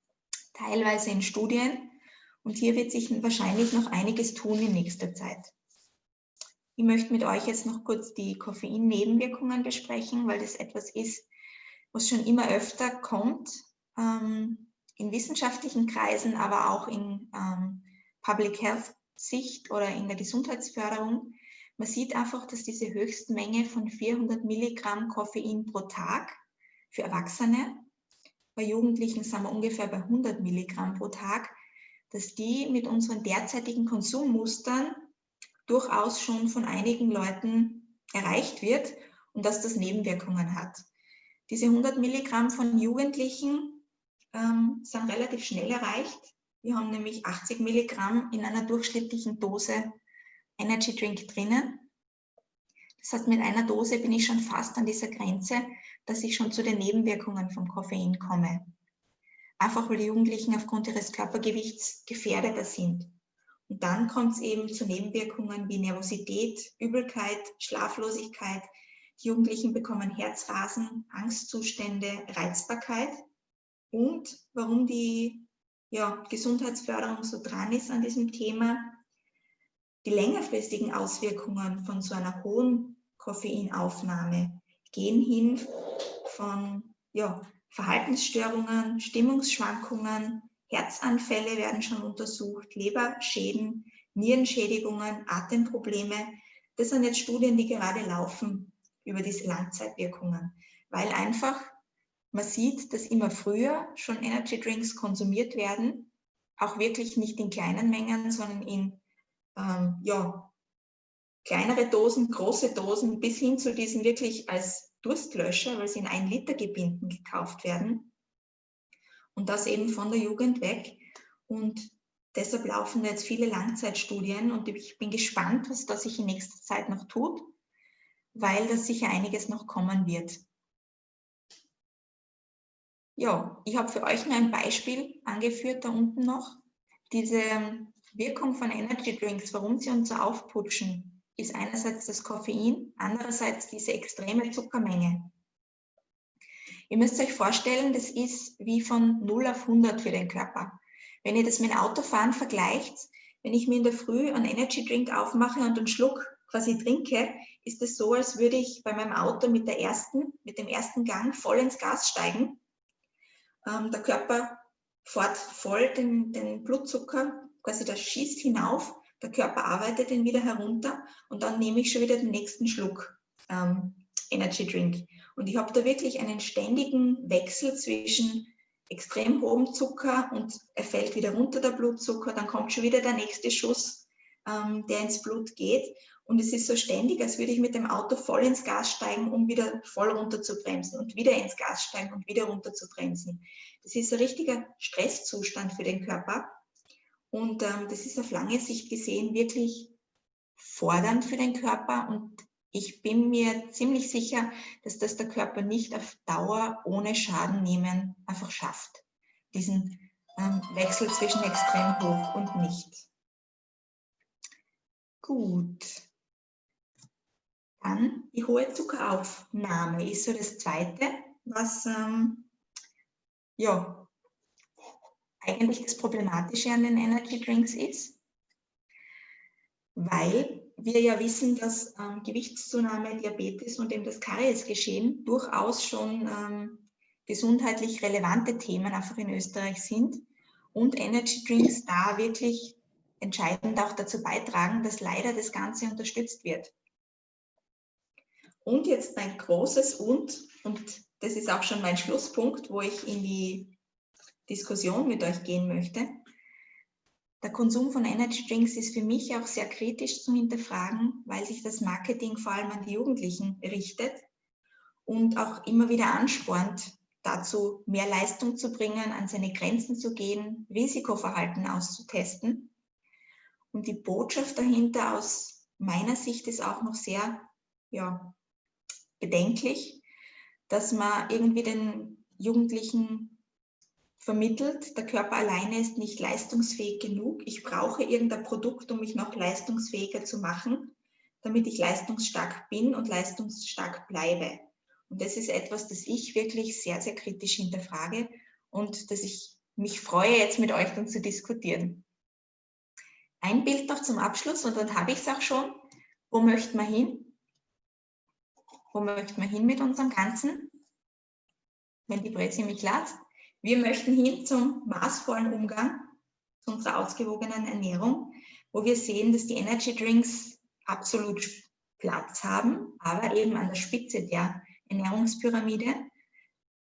teilweise in Studien. Und hier wird sich wahrscheinlich noch einiges tun in nächster Zeit. Ich möchte mit euch jetzt noch kurz die Koffein-Nebenwirkungen besprechen, weil das etwas ist, was schon immer öfter kommt ähm, in wissenschaftlichen Kreisen, aber auch in ähm, Public Health Sicht oder in der Gesundheitsförderung. Man sieht einfach, dass diese Höchstmenge von 400 Milligramm Koffein pro Tag für Erwachsene bei Jugendlichen sind wir ungefähr bei 100 Milligramm pro Tag, dass die mit unseren derzeitigen Konsummustern durchaus schon von einigen Leuten erreicht wird und dass das Nebenwirkungen hat. Diese 100 Milligramm von Jugendlichen ähm, sind relativ schnell erreicht. Wir haben nämlich 80 Milligramm in einer durchschnittlichen Dose Energy Drink drinnen. Das heißt, mit einer Dose bin ich schon fast an dieser Grenze, dass ich schon zu den Nebenwirkungen vom Koffein komme. Einfach weil die Jugendlichen aufgrund ihres Körpergewichts gefährdeter sind. Und dann kommt es eben zu Nebenwirkungen wie Nervosität, Übelkeit, Schlaflosigkeit. Die Jugendlichen bekommen Herzrasen, Angstzustände, Reizbarkeit. Und warum die ja, Gesundheitsförderung so dran ist an diesem Thema, die längerfristigen Auswirkungen von so einer hohen Koffeinaufnahme gehen hin von ja, Verhaltensstörungen, Stimmungsschwankungen, Herzanfälle werden schon untersucht, Leberschäden, Nierenschädigungen, Atemprobleme. Das sind jetzt Studien, die gerade laufen über diese Langzeitwirkungen, weil einfach man sieht, dass immer früher schon Energy Drinks konsumiert werden, auch wirklich nicht in kleinen Mengen, sondern in ähm, ja, kleinere Dosen, große Dosen bis hin zu diesen wirklich als Durstlöscher, weil sie in ein Liter Gebinden gekauft werden. Und das eben von der Jugend weg. Und deshalb laufen jetzt viele Langzeitstudien und ich bin gespannt, was da sich in nächster Zeit noch tut, weil da sicher einiges noch kommen wird. Ja, ich habe für euch nur ein Beispiel angeführt, da unten noch. Diese Wirkung von Energy Drinks, warum sie uns so aufputschen, ist einerseits das Koffein, andererseits diese extreme Zuckermenge. Ihr müsst euch vorstellen, das ist wie von 0 auf 100 für den Körper. Wenn ihr das mit Autofahren vergleicht, wenn ich mir in der Früh einen Energy Drink aufmache und einen Schluck quasi trinke, ist es so, als würde ich bei meinem Auto mit, der ersten, mit dem ersten Gang voll ins Gas steigen. Ähm, der Körper fährt voll den, den Blutzucker, quasi das schießt hinauf der Körper arbeitet ihn wieder herunter und dann nehme ich schon wieder den nächsten Schluck ähm, Energy Drink. Und ich habe da wirklich einen ständigen Wechsel zwischen extrem hohem Zucker und er fällt wieder runter, der Blutzucker, dann kommt schon wieder der nächste Schuss, ähm, der ins Blut geht. Und es ist so ständig, als würde ich mit dem Auto voll ins Gas steigen, um wieder voll runter zu bremsen und wieder ins Gas steigen und wieder runter zu bremsen. Das ist ein richtiger Stresszustand für den Körper. Und ähm, das ist auf lange Sicht gesehen wirklich fordernd für den Körper und ich bin mir ziemlich sicher, dass das der Körper nicht auf Dauer ohne Schaden nehmen einfach schafft. Diesen ähm, Wechsel zwischen extrem hoch und nicht. Gut. Dann die hohe Zuckeraufnahme ist so das Zweite, was ähm, ja, eigentlich das Problematische an den Energy Drinks ist, weil wir ja wissen, dass ähm, Gewichtszunahme, Diabetes und eben das Kariesgeschehen durchaus schon ähm, gesundheitlich relevante Themen einfach in Österreich sind und Energy Drinks da wirklich entscheidend auch dazu beitragen, dass leider das Ganze unterstützt wird. Und jetzt mein großes Und, und das ist auch schon mein Schlusspunkt, wo ich in die Diskussion mit euch gehen möchte. Der Konsum von Energy Drinks ist für mich auch sehr kritisch zu hinterfragen, weil sich das Marketing vor allem an die Jugendlichen richtet und auch immer wieder anspornt, dazu mehr Leistung zu bringen, an seine Grenzen zu gehen, Risikoverhalten auszutesten. Und die Botschaft dahinter aus meiner Sicht ist auch noch sehr ja, bedenklich, dass man irgendwie den Jugendlichen vermittelt, der Körper alleine ist nicht leistungsfähig genug. Ich brauche irgendein Produkt, um mich noch leistungsfähiger zu machen, damit ich leistungsstark bin und leistungsstark bleibe. Und das ist etwas, das ich wirklich sehr, sehr kritisch hinterfrage und dass ich mich freue, jetzt mit euch dann zu diskutieren. Ein Bild noch zum Abschluss und dann habe ich es auch schon. Wo möchten wir hin? Wo möchten wir hin mit unserem Ganzen? Wenn die Presse mich lässt. Wir möchten hin zum maßvollen Umgang, zu unserer ausgewogenen Ernährung, wo wir sehen, dass die Energy Drinks absolut Platz haben, aber eben an der Spitze der Ernährungspyramide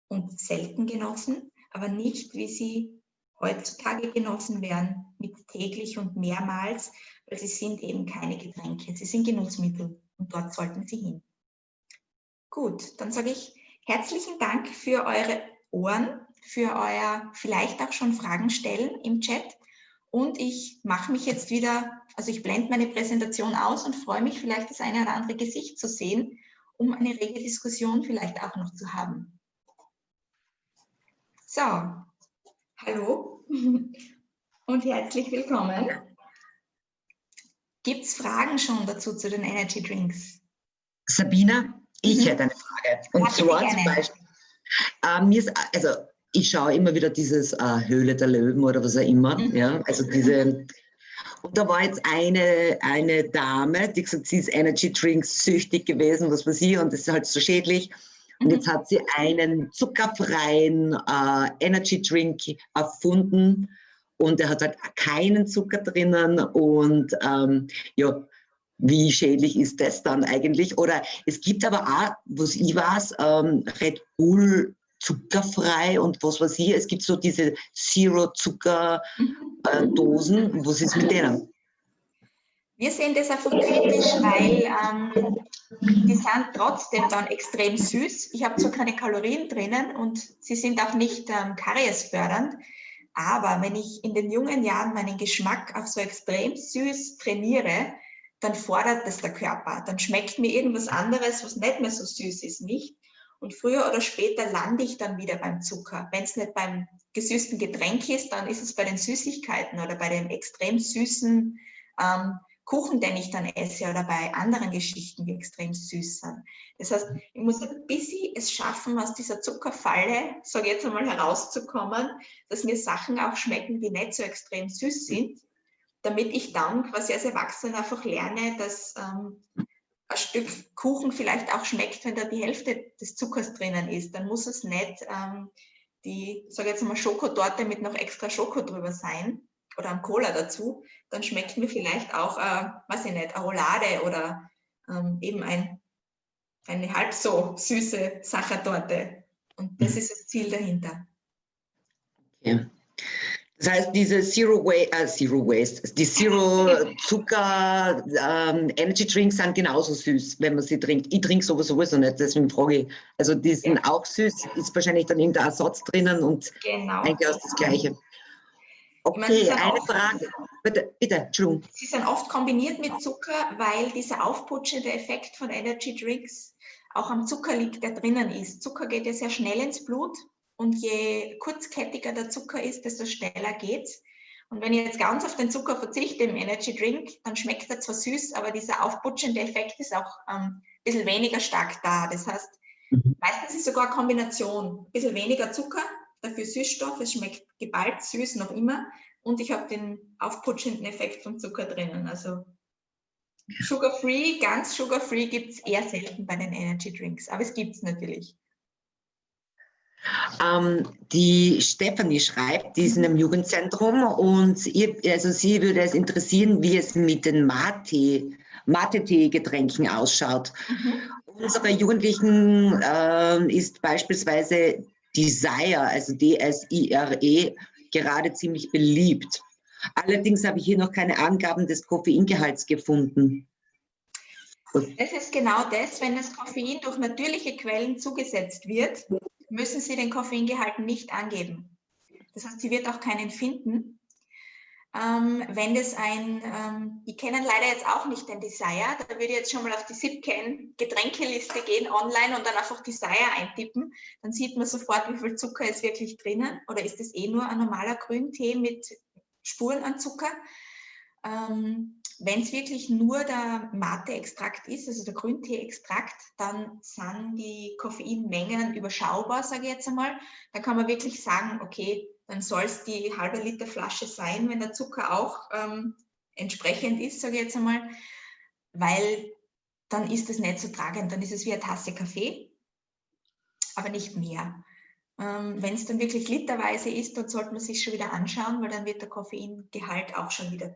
und selten genossen, aber nicht, wie sie heutzutage genossen werden, mit täglich und mehrmals, weil sie sind eben keine Getränke, sie sind Genussmittel und dort sollten sie hin. Gut, dann sage ich herzlichen Dank für eure Ohren für euer vielleicht auch schon Fragen stellen im Chat. Und ich mache mich jetzt wieder, also ich blende meine Präsentation aus und freue mich vielleicht das eine oder andere Gesicht zu sehen, um eine rege Diskussion vielleicht auch noch zu haben. So, hallo [LAUGHS] und herzlich willkommen. Gibt es Fragen schon dazu zu den Energy Drinks? Sabina, ich mhm. hätte eine Frage. Und Hatte zwar zum Beispiel, äh, mir ist, also ich schaue immer wieder dieses äh, Höhle der Löwen oder was auch immer. Mhm. Ja, also diese. Und da war jetzt eine, eine Dame, die gesagt, sie ist Energy Drinks süchtig gewesen, was weiß ich, und das ist halt so schädlich. Und jetzt mhm. hat sie einen zuckerfreien äh, Energy Drink erfunden und der hat halt keinen Zucker drinnen und ähm, ja, wie schädlich ist das dann eigentlich? Oder es gibt aber auch, was ich weiß, ähm, Red Bull zuckerfrei und was weiß ich. Es gibt so diese Zero-Zucker-Dosen. Äh, was ist mit denen? Wir sehen das einfach kritisch, weil ähm, die sind trotzdem dann extrem süß. Ich habe zwar keine Kalorien drinnen und sie sind auch nicht ähm, kariesfördernd, aber wenn ich in den jungen Jahren meinen Geschmack auf so extrem süß trainiere, dann fordert das der Körper. Dann schmeckt mir irgendwas anderes, was nicht mehr so süß ist, nicht. Und früher oder später lande ich dann wieder beim Zucker. Wenn es nicht beim gesüßten Getränk ist, dann ist es bei den Süßigkeiten oder bei dem extrem süßen ähm, Kuchen, den ich dann esse oder bei anderen Geschichten, die extrem süß sind. Das heißt, ich muss ein bisschen es schaffen, aus dieser Zuckerfalle, sage ich jetzt einmal, herauszukommen, dass mir Sachen auch schmecken, die nicht so extrem süß sind, damit ich dann quasi als Erwachsener einfach lerne, dass ähm, ein Stück Kuchen vielleicht auch schmeckt, wenn da die Hälfte des Zuckers drinnen ist. Dann muss es nicht ähm, die, sage jetzt mal, Schokotorte mit noch extra Schoko drüber sein oder ein Cola dazu. Dann schmeckt mir vielleicht auch, äh, weiß ich nicht, eine Roulade oder ähm, eben ein, eine halb so süße Sachertorte. Und das mhm. ist das Ziel dahinter. Okay. Das heißt, diese Zero, Wa äh, Zero Waste, die Zero Zucker ähm, Energy Drinks sind genauso süß, wenn man sie trinkt. Ich trinke sowas sowieso nicht, deswegen frage ich. Also die sind ja. auch süß, ist wahrscheinlich dann irgendein Ersatz drinnen und genau. eigentlich aus das Gleiche. Okay, eine Frage. bitte, bitte, Entschuldigung. Sie sind oft kombiniert mit Zucker, weil dieser aufputschende Effekt von Energy Drinks auch am Zucker liegt, der drinnen ist. Zucker geht ja sehr schnell ins Blut und je kurzkettiger der Zucker ist, desto schneller geht's. Und wenn ich jetzt ganz auf den Zucker verzichte im Energy Drink, dann schmeckt er zwar süß, aber dieser aufputschende Effekt ist auch ähm, ein bisschen weniger stark da. Das heißt, mhm. meistens ist sogar eine Kombination. Ein bisschen weniger Zucker, dafür Süßstoff, es schmeckt geballt süß noch immer und ich habe den aufputschenden Effekt vom Zucker drinnen. Also Sugar-free, ganz Sugar-free gibt es eher selten bei den Energy Drinks, aber es gibt es natürlich. Ähm, die Stefanie schreibt, die ist in einem Jugendzentrum und ihr, also sie würde es interessieren, wie es mit den Mate, Mate-Tee-Getränken ausschaut. Mhm. Unsere Jugendlichen äh, ist beispielsweise Desire, also D-S-I-R-E, gerade ziemlich beliebt. Allerdings habe ich hier noch keine Angaben des Koffeingehalts gefunden. Das ist genau das, wenn das Koffein durch natürliche Quellen zugesetzt wird, müssen Sie den Koffeingehalt nicht angeben. Das heißt, Sie wird auch keinen finden. Ähm, wenn das ein, ähm, die kennen leider jetzt auch nicht den Desire, da würde ich jetzt schon mal auf die Sipcan Getränkeliste gehen online und dann einfach Desire eintippen, dann sieht man sofort, wie viel Zucker ist wirklich drinnen oder ist es eh nur ein normaler Grüntee mit Spuren an Zucker. Ähm, wenn es wirklich nur der Mate-Extrakt ist, also der Grüntee-Extrakt, dann sind die Koffeinmengen überschaubar, sage ich jetzt einmal. Da kann man wirklich sagen, okay, dann soll es die halbe Liter Flasche sein, wenn der Zucker auch ähm, entsprechend ist, sage ich jetzt einmal, weil dann ist es nicht so tragend, dann ist es wie eine Tasse Kaffee, aber nicht mehr. Ähm, wenn es dann wirklich literweise ist, dann sollte man sich schon wieder anschauen, weil dann wird der Koffeingehalt auch schon wieder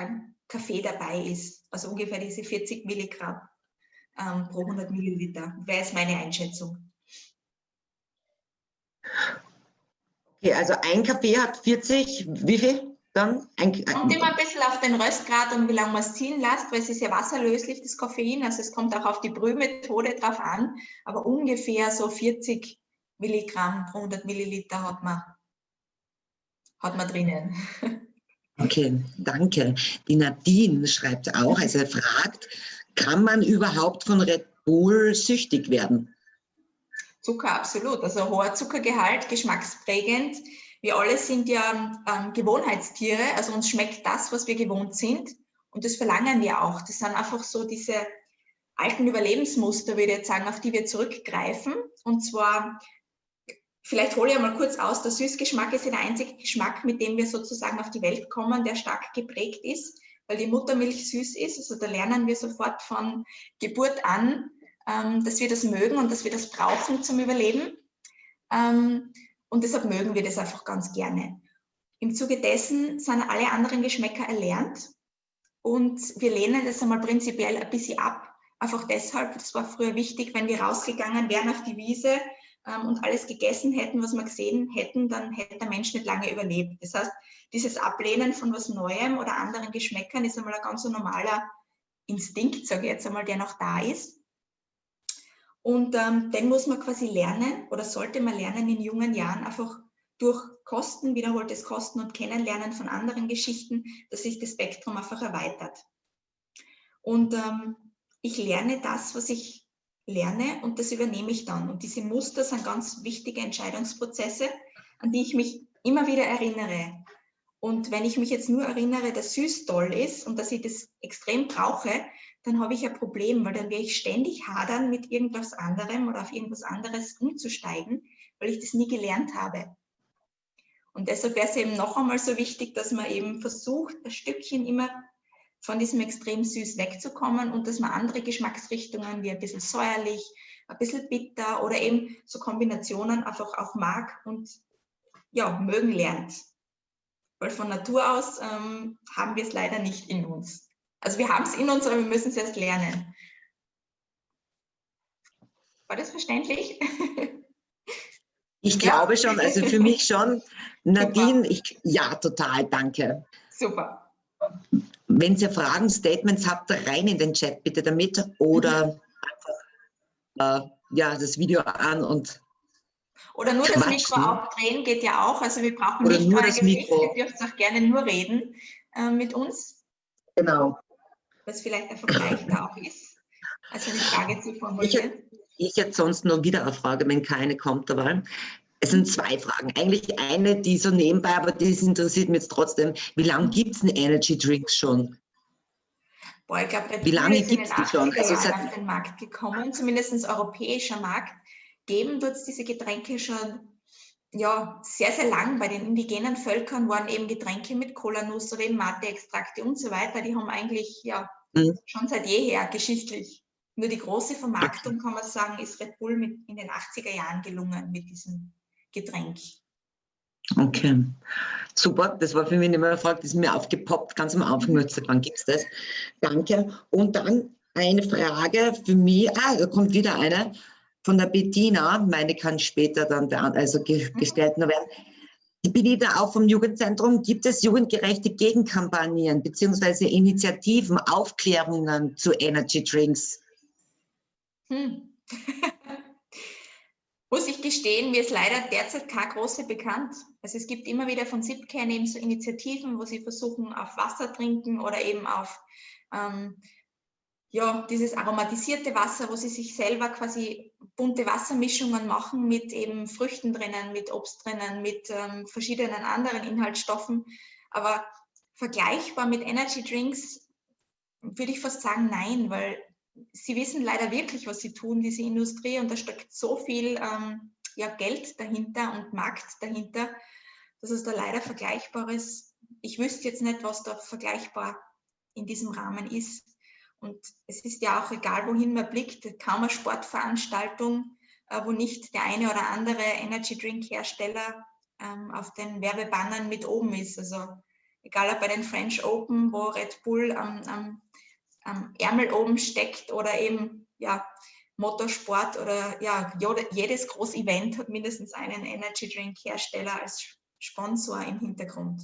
beim Kaffee dabei ist. Also ungefähr diese 40 Milligramm ähm, pro 100 Milliliter. Wäre es meine Einschätzung. Okay, also ein Kaffee hat 40, wie viel dann? Ein, kommt immer ein bisschen auf den Röstgrad und wie lange man es ziehen lässt, weil es ist ja wasserlöslich, das Koffein. Also es kommt auch auf die Brühmethode drauf an, aber ungefähr so 40 Milligramm pro 100 Milliliter hat man, hat man drinnen. [LAUGHS] Okay, danke. Die Nadine schreibt auch, also fragt, kann man überhaupt von Red Bull süchtig werden? Zucker, absolut. Also hoher Zuckergehalt, geschmacksprägend. Wir alle sind ja ähm, Gewohnheitstiere, also uns schmeckt das, was wir gewohnt sind. Und das verlangen wir auch. Das sind einfach so diese alten Überlebensmuster, würde ich jetzt sagen, auf die wir zurückgreifen. Und zwar Vielleicht hole ich mal kurz aus, der Süßgeschmack ist der einzige Geschmack, mit dem wir sozusagen auf die Welt kommen, der stark geprägt ist, weil die Muttermilch süß ist. Also da lernen wir sofort von Geburt an, ähm, dass wir das mögen und dass wir das brauchen zum Überleben. Ähm, und deshalb mögen wir das einfach ganz gerne. Im Zuge dessen sind alle anderen Geschmäcker erlernt und wir lehnen das einmal prinzipiell ein bisschen ab. Einfach deshalb, das war früher wichtig, wenn wir rausgegangen wären auf die Wiese, ähm, und alles gegessen hätten, was wir gesehen hätten, dann hätte der Mensch nicht lange überlebt. Das heißt, dieses Ablehnen von was Neuem oder anderen Geschmäckern ist einmal ein ganz normaler Instinkt, sage ich jetzt einmal, der noch da ist. Und ähm, den muss man quasi lernen oder sollte man lernen in jungen Jahren einfach durch Kosten, wiederholtes Kosten und Kennenlernen von anderen Geschichten, dass sich das Spektrum einfach erweitert. Und ähm, ich lerne das, was ich lerne und das übernehme ich dann. Und diese Muster sind ganz wichtige Entscheidungsprozesse, an die ich mich immer wieder erinnere. Und wenn ich mich jetzt nur erinnere, dass süß toll ist und dass ich das extrem brauche, dann habe ich ein Problem, weil dann werde ich ständig hadern, mit irgendwas anderem oder auf irgendwas anderes umzusteigen, weil ich das nie gelernt habe. Und deshalb wäre es eben noch einmal so wichtig, dass man eben versucht, ein Stückchen immer von diesem extrem süß wegzukommen und dass man andere Geschmacksrichtungen wie ein bisschen säuerlich, ein bisschen bitter oder eben so Kombinationen einfach auch mag und ja, mögen lernt. Weil von Natur aus ähm, haben wir es leider nicht in uns. Also wir haben es in uns, aber wir müssen es erst lernen. War das verständlich? [LAUGHS] Ich glaube schon, also für mich schon. [LAUGHS] Nadine, ich, ja, total, danke. Super. Wenn ihr Fragen, Statements habt, rein in den Chat bitte damit oder mhm. einfach äh, ja, das Video an und Oder nur das Mikro aufdrehen geht ja auch. Also wir brauchen Oder nicht nur das. Mikro. Ihr dürft auch gerne nur reden äh, mit uns. Genau. Was vielleicht ein Vergleich da auch ist. Also eine Frage zu formulieren. Ich, ich hätte sonst noch wieder eine Frage, wenn keine kommt dabei. Es sind zwei Fragen. Eigentlich eine, die so nebenbei, aber das interessiert mich jetzt trotzdem. Wie lange gibt es denn Energy Drinks schon? Boah, ich glaube, Wie lange gibt es die schon? Also seit auf den Markt gekommen, zumindest europäischer Markt. Geben wird es diese Getränke schon ja, sehr, sehr lang. Bei den indigenen Völkern waren eben Getränke mit Kolanuss oder eben Mate-Extrakte und so weiter. Die haben eigentlich ja mhm. schon seit jeher geschichtlich. Nur die große Vermarktung, kann man sagen, ist Red Bull mit in den 80er Jahren gelungen mit diesem Getränk. Okay, super. Das war für mich nicht mehr eine Frage, das ist mir aufgepoppt, ganz am Anfang. Wann gibt es das? Danke. Und dann eine Frage für mich. Ah, da kommt wieder eine von der Bettina. Meine kann später dann also mhm. gestellt noch werden. Bin wieder auch vom Jugendzentrum. Gibt es jugendgerechte Gegenkampagnen bzw. Initiativen, Aufklärungen zu Energy Drinks? Hm. [LAUGHS] Muss ich gestehen, mir ist leider derzeit keine große bekannt. Also es gibt immer wieder von SIPCAN eben so Initiativen, wo sie versuchen, auf Wasser trinken oder eben auf ähm, ja, dieses aromatisierte Wasser, wo sie sich selber quasi bunte Wassermischungen machen mit eben Früchten drinnen, mit Obst drinnen, mit ähm, verschiedenen anderen Inhaltsstoffen. Aber vergleichbar mit Energy Drinks würde ich fast sagen, nein, weil sie wissen leider wirklich, was sie tun, diese Industrie, und da steckt so viel ähm, ja, Geld dahinter und Markt dahinter, dass es da leider Vergleichbares, ich wüsste jetzt nicht, was da vergleichbar in diesem Rahmen ist. Und es ist ja auch egal, wohin man blickt, kaum eine Sportveranstaltung, äh, wo nicht der eine oder andere Energy Drink Hersteller ähm, auf den Werbebannern mit oben ist. Also egal ob bei den French Open, wo Red Bull am, am am Ärmel oben steckt oder eben ja, Motorsport oder ja, jedes Groß-Event hat mindestens einen Energy Drink Hersteller als Sponsor im Hintergrund.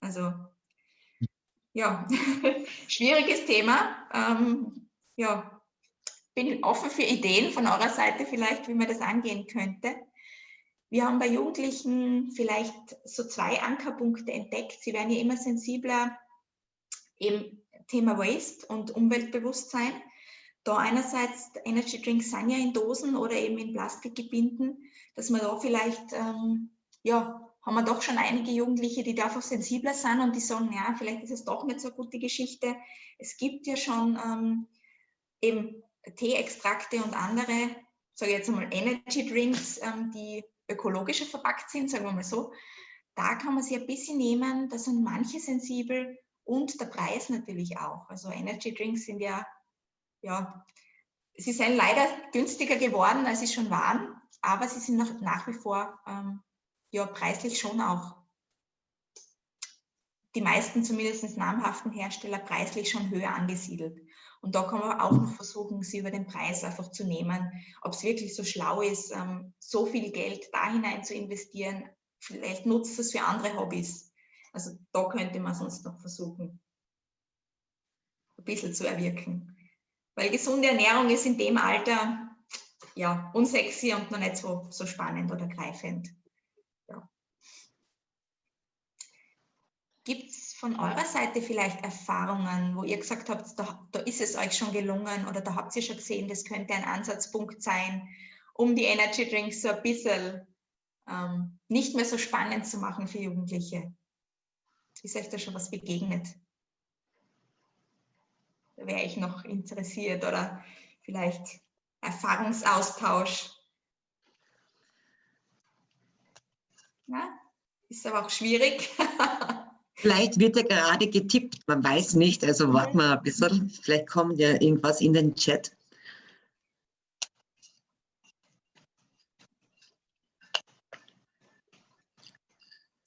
Also ja, [LAUGHS] schwieriges Thema. Ähm, ja, bin offen für Ideen von eurer Seite vielleicht, wie man das angehen könnte. Wir haben bei Jugendlichen vielleicht so zwei Ankerpunkte entdeckt. Sie werden ja immer sensibler eben Thema Waste und Umweltbewusstsein. Da einerseits Energy Drinks sind ja in Dosen oder eben in Plastikgebinden, dass man da vielleicht, ähm, ja, haben wir doch schon einige Jugendliche, die da einfach sensibler sind und die sagen, ja, vielleicht ist es doch nicht so eine gute Geschichte. Es gibt ja schon ähm, eben Teeextrakte und andere, sage ich jetzt einmal Energy Drinks, ähm, die ökologischer verpackt sind, sagen wir mal so. Da kann man sich ein bisschen nehmen, da sind manche sensibel, und der Preis natürlich auch. Also Energy Drinks sind ja, ja, sie sind leider günstiger geworden, als sie schon waren, aber sie sind nach, nach wie vor ähm, ja, preislich schon auch die meisten zumindest namhaften Hersteller preislich schon höher angesiedelt. Und da kann man auch noch versuchen, sie über den Preis einfach zu nehmen, ob es wirklich so schlau ist, ähm, so viel Geld da hinein zu investieren. Vielleicht nutzt es für andere Hobbys. Also da könnte man sonst noch versuchen, ein bisschen zu erwirken. Weil gesunde Ernährung ist in dem Alter ja unsexy und noch nicht so, so spannend oder greifend. Ja. Gibt es von eurer Seite vielleicht Erfahrungen, wo ihr gesagt habt, da, da ist es euch schon gelungen oder da habt ihr schon gesehen, das könnte ein Ansatzpunkt sein, um die Energy Drinks so ein bisschen ähm, nicht mehr so spannend zu machen für Jugendliche? Ist euch da schon was begegnet? Da wäre ich noch interessiert oder vielleicht Erfahrungsaustausch. Ja, ist aber auch schwierig. [LAUGHS] Vielleicht wird ja gerade getippt, man weiß nicht, also warten wir ein bisschen, vielleicht kommt ja irgendwas in den Chat.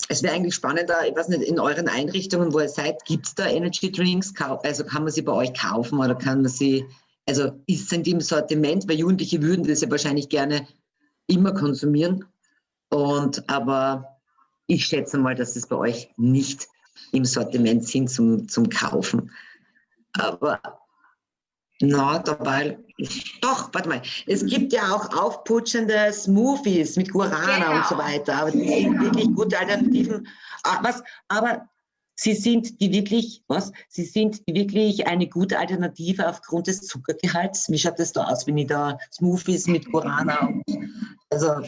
Es wäre eigentlich spannender, ich weiß nicht, in euren Einrichtungen, wo ihr seid, gibt es da Energy Drinks? Also kann man sie bei euch kaufen oder kann man sie, also ist, sind die im Sortiment? Weil Jugendliche würden das ja wahrscheinlich gerne immer konsumieren. Und aber ich schätze mal, dass es bei euch nicht im Sortiment sind zum, zum Kaufen. Aber Na, dabei, doch, warte mal. Es gibt ja auch aufputschende Smoothies mit Guarana genau. und so weiter, aber die sind wirklich gute Alternativen. Ah, was, aber sie sind die wirklich, was? Sie sind die wirklich eine gute Alternative aufgrund des Zuckergehalts. Wie schaut das da aus, wenn ich da Smoothies mit Guarana und, also,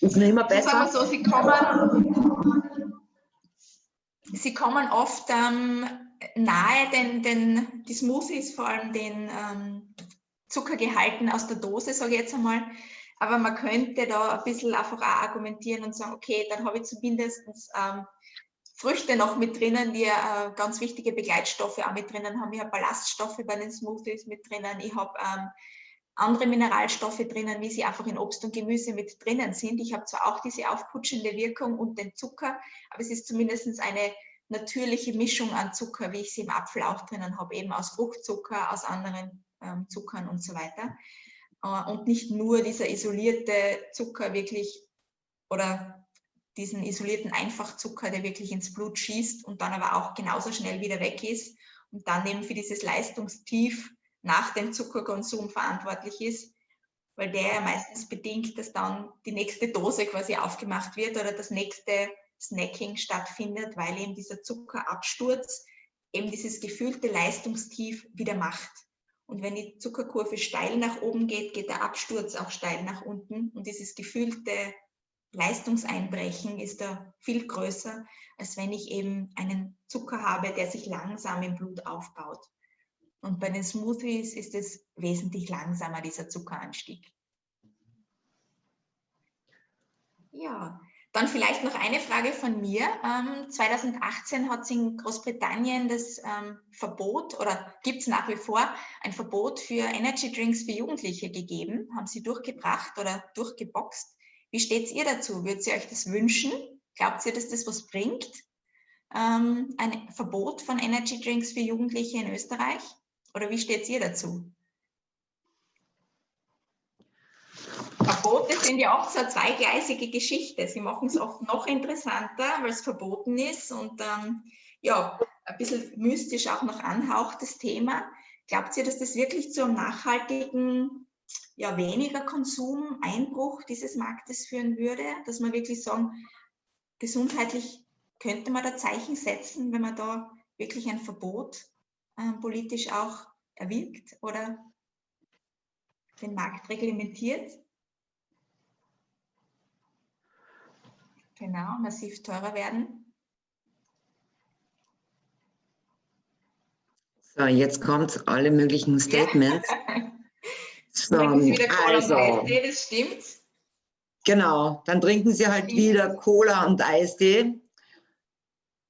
ist mir immer besser. Sagen so, sie kommen, sie kommen oft ähm, nahe, den, den, die Smoothies, vor allem den ähm, Zuckergehalten aus der Dose, sage ich jetzt einmal. Aber man könnte da ein bisschen einfach auch argumentieren und sagen, okay, dann habe ich zumindest ähm, Früchte noch mit drinnen, die äh, ganz wichtige Begleitstoffe auch mit drinnen haben. Ich habe Ballaststoffe bei den Smoothies mit drinnen. Ich habe ähm, andere Mineralstoffe drinnen, wie sie einfach in Obst und Gemüse mit drinnen sind. Ich habe zwar auch diese aufputschende Wirkung und den Zucker, aber es ist zumindest eine natürliche Mischung an Zucker, wie ich sie im Apfel auch drinnen habe, eben aus Fruchtzucker, aus anderen ähm, Zuckern und so weiter. Äh, und nicht nur dieser isolierte Zucker wirklich oder diesen isolierten Einfachzucker, der wirklich ins Blut schießt und dann aber auch genauso schnell wieder weg ist und dann eben für dieses Leistungstief nach dem Zuckerkonsum verantwortlich ist, weil der ja meistens bedingt, dass dann die nächste Dose quasi aufgemacht wird oder das nächste Snacking stattfindet, weil eben dieser Zuckerabsturz eben dieses gefühlte Leistungstief wieder macht. Und wenn die Zuckerkurve steil nach oben geht, geht der Absturz auch steil nach unten. Und dieses gefühlte Leistungseinbrechen ist da viel größer, als wenn ich eben einen Zucker habe, der sich langsam im Blut aufbaut. Und bei den Smoothies ist es wesentlich langsamer, dieser Zuckeranstieg. Ja, dann vielleicht noch eine Frage von mir. Ähm, 2018 hat es in Großbritannien das ähm, Verbot oder gibt es nach wie vor ein Verbot für Energy Drinks für Jugendliche gegeben. Haben Sie durchgebracht oder durchgeboxt? Wie steht ihr dazu? Würdet ihr euch das wünschen? Glaubt ihr, dass das was bringt? Ähm, ein Verbot von Energy Drinks für Jugendliche in Österreich? Oder wie steht ihr dazu? Verbote sind ja oft so eine zweigleisige Geschichte. Sie machen es oft noch interessanter, weil es verboten ist und ähm, ja, ein bisschen mystisch auch noch anhaucht das Thema. Glaubt ihr, dass das wirklich zu einem nachhaltigen, ja, weniger Konsum, Einbruch dieses Marktes führen würde? Dass man wirklich sagen, gesundheitlich könnte man da Zeichen setzen, wenn man da wirklich ein Verbot äh, politisch auch erwirkt oder den Markt reglementiert? Genau, massiv teurer werden. So, jetzt kommt alle möglichen Statements. [LAUGHS] So, also, Eistee, das stimmt. Genau, dann trinken Sie halt wieder Cola und Eistee.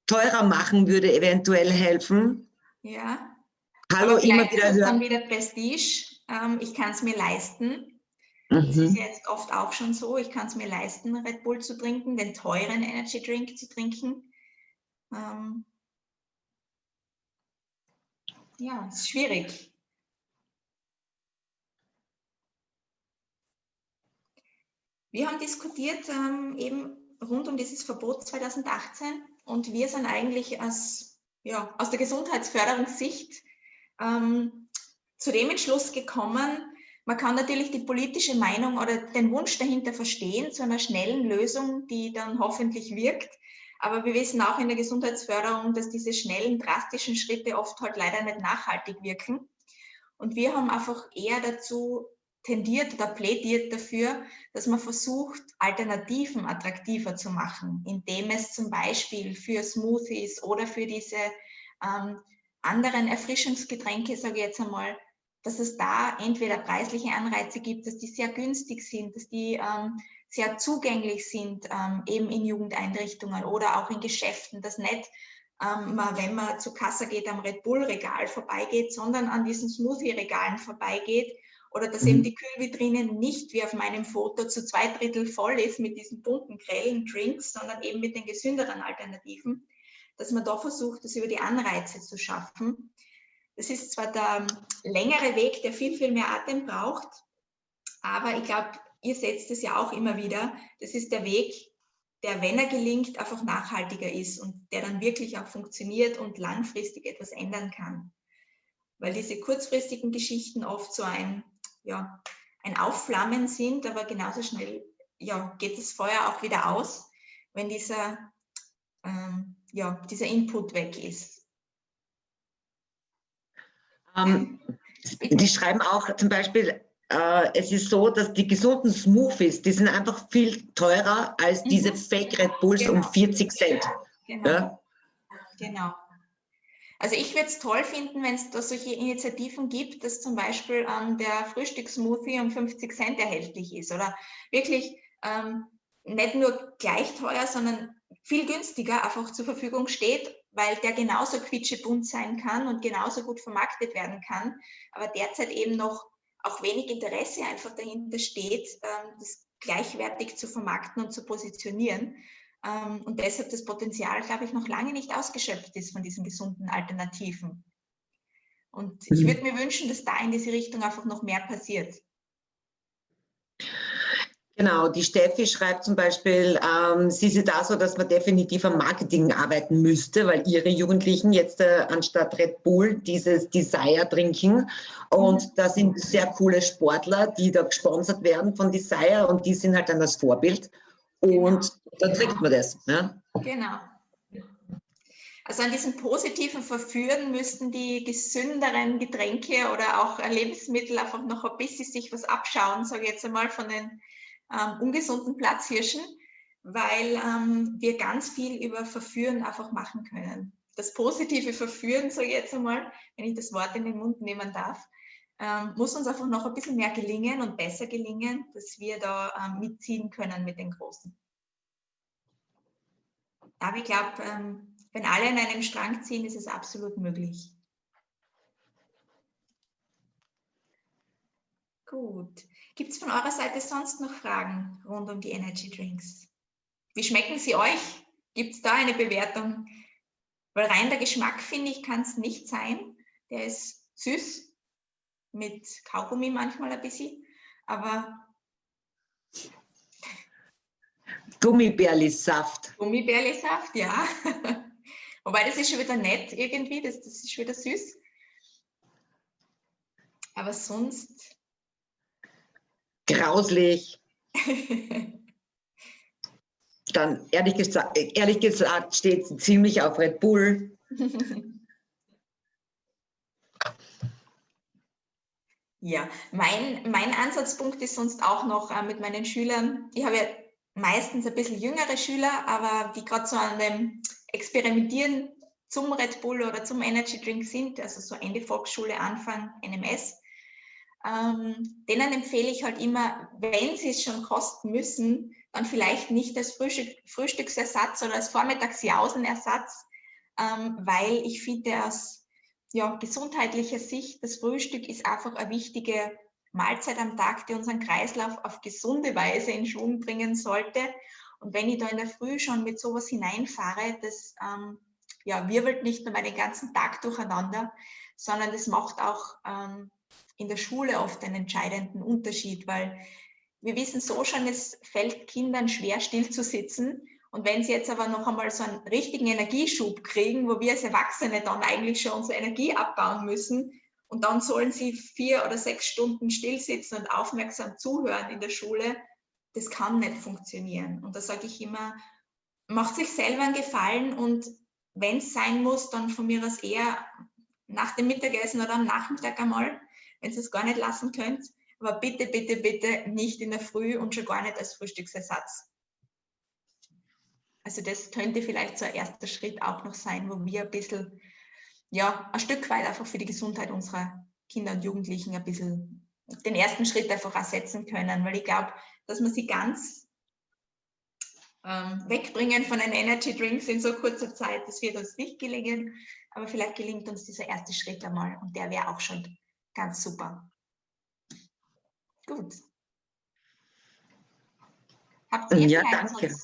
Teurer machen würde eventuell helfen. Ja. Hallo, immer wieder hören. dann wieder Prestige. Ähm, ich kann es mir leisten. Mhm. Das ist jetzt oft auch schon so. Ich kann es mir leisten, Red Bull zu trinken, den teuren Energy Drink zu trinken. Ähm ja, es ist schwierig. Wir haben diskutiert ähm, eben rund um dieses Verbot 2018 und wir sind eigentlich aus, ja, aus der Gesundheitsförderungssicht ähm, zu dem Entschluss gekommen, man kann natürlich die politische Meinung oder den Wunsch dahinter verstehen, zu einer schnellen Lösung, die dann hoffentlich wirkt. Aber wir wissen auch in der Gesundheitsförderung, dass diese schnellen, drastischen Schritte oft halt leider nicht nachhaltig wirken. Und wir haben einfach eher dazu tendiert oder plädiert dafür, dass man versucht, Alternativen attraktiver zu machen, indem es zum Beispiel für Smoothies oder für diese ähm, anderen Erfrischungsgetränke, sage ich jetzt einmal, dass es da entweder preisliche Anreize gibt, dass die sehr günstig sind, dass die ähm, sehr zugänglich sind, ähm, eben in Jugendeinrichtungen oder auch in Geschäften, dass nicht ähm, man, wenn man zu Kasse geht, am Red Bull Regal vorbeigeht, sondern an diesen Smoothie Regalen vorbeigeht oder dass eben mhm. die Kühlvitrine nicht wie auf meinem Foto zu zwei Drittel voll ist mit diesen bunten, grellen Drinks, sondern eben mit den gesünderen Alternativen, dass man da versucht, das über die Anreize zu schaffen das ist zwar der längere Weg, der viel, viel mehr Atem braucht, aber ich glaube, ihr setzt es ja auch immer wieder. Das ist der Weg, der, wenn er gelingt, einfach nachhaltiger ist und der dann wirklich auch funktioniert und langfristig etwas ändern kann. weil diese kurzfristigen Geschichten oft so ein, ja, ein Aufflammen sind, aber genauso schnell ja, geht das Feuer auch wieder aus, wenn dieser, ähm, ja, dieser Input weg ist. Ähm, die schreiben auch zum Beispiel, äh, es ist so, dass die gesunden Smoothies, die sind einfach viel teurer als mhm. diese Fake Red Bulls genau. um 40 Cent. Genau. Ja? genau. Also ich würde es toll finden, wenn es da solche Initiativen gibt, dass zum Beispiel ähm, der Frühstückssmoothie um 50 Cent erhältlich ist oder wirklich ähm, nicht nur gleich teuer, sondern viel günstiger einfach zur Verfügung steht, weil der genauso quietschebunt sein kann und genauso gut vermarktet werden kann, aber derzeit eben noch auch wenig Interesse einfach dahinter steht, ähm, das gleichwertig zu vermarkten und zu positionieren. Ähm, und deshalb das Potenzial, glaube ich, noch lange nicht ausgeschöpft ist von diesen gesunden Alternativen. Und ich mhm. würde mir wünschen, dass da in diese Richtung einfach noch mehr passiert. Genau, die Steffi schreibt zum Beispiel, ähm, sie sieht da so, dass man definitiv am Marketing arbeiten müsste, weil ihre Jugendlichen jetzt äh, anstatt Red Bull dieses Desire trinken. Und mhm. da sind sehr coole Sportler, die da gesponsert werden von Desire und die sind halt dann das Vorbild. Und genau. dann trinkt man das. Ja? Genau. Also an diesem positiven Verführen müssten die gesünderen Getränke oder auch Lebensmittel einfach noch ein bisschen sich was abschauen, sage ich jetzt einmal, von den ähm, ungesunden Platzhirschen, weil ähm, wir ganz viel über Verführen einfach machen können. Das positive Verführen, ich jetzt einmal, wenn ich das Wort in den Mund nehmen darf, ähm, muss uns einfach noch ein bisschen mehr gelingen und besser gelingen, dass wir da ähm, mitziehen können mit den Großen. Aber ich glaube, ähm, wenn alle an einem Strang ziehen, ist es absolut möglich. Gut. Gibt es von eurer Seite sonst noch Fragen rund um die Energy Drinks? Wie schmecken sie euch? Gibt es da eine Bewertung? Weil rein der Geschmack, finde ich, kann es nicht sein. Der ist süß, mit Kaugummi manchmal ein bisschen, aber... Gummibärlisaft. Gummibärlisaft, ja. [LAUGHS] Wobei das ist schon wieder nett irgendwie, das, das ist schon wieder süß. Aber sonst grauslich. [LAUGHS] Dann ehrlich gesagt, ehrlich gesagt steht sie ziemlich auf Red Bull. Ja, mein, mein Ansatzpunkt ist sonst auch noch äh, mit meinen Schülern. Ich habe ja meistens ein bisschen jüngere Schüler, aber die gerade so an dem Experimentieren zum Red Bull oder zum Energy Drink sind, also so Ende Volksschule, Anfang NMS ähm, denen empfehle ich halt immer, wenn sie es schon kosten müssen, dann vielleicht nicht als Frühstück, Frühstücksersatz oder als Vormittagsjausenersatz, ähm, weil ich finde aus ja, gesundheitlicher Sicht, das Frühstück ist einfach eine wichtige Mahlzeit am Tag, die unseren Kreislauf auf gesunde Weise in Schwung bringen sollte. Und wenn ich da in der Früh schon mit sowas hineinfahre, das ähm, ja, wirbelt nicht nur meinen ganzen Tag durcheinander, sondern das macht auch ähm, in der Schule oft einen entscheidenden Unterschied, weil wir wissen so schon, es fällt Kindern schwer, still zu sitzen. Und wenn sie jetzt aber noch einmal so einen richtigen Energieschub kriegen, wo wir als Erwachsene dann eigentlich schon unsere Energie abbauen müssen, und dann sollen sie vier oder sechs Stunden still sitzen und aufmerksam zuhören in der Schule, das kann nicht funktionieren. Und da sage ich immer, macht sich selber einen Gefallen und wenn es sein muss, dann von mir aus eher nach dem Mittagessen oder am Nachmittag einmal, wenn ihr es gar nicht lassen könnt. Aber bitte, bitte, bitte nicht in der Früh und schon gar nicht als Frühstücksersatz. Also das könnte vielleicht so ein erster Schritt auch noch sein, wo wir ein bisschen, ja, ein Stück weit einfach für die Gesundheit unserer Kinder und Jugendlichen ein bisschen den ersten Schritt einfach ersetzen können, weil ich glaube, dass man sie ganz ähm, wegbringen von den Energy Drinks in so kurzer Zeit, das wird uns nicht gelingen, aber vielleicht gelingt uns dieser erste Schritt einmal und der wäre auch schon Ganz super. Gut. Habt ihr ja, danke.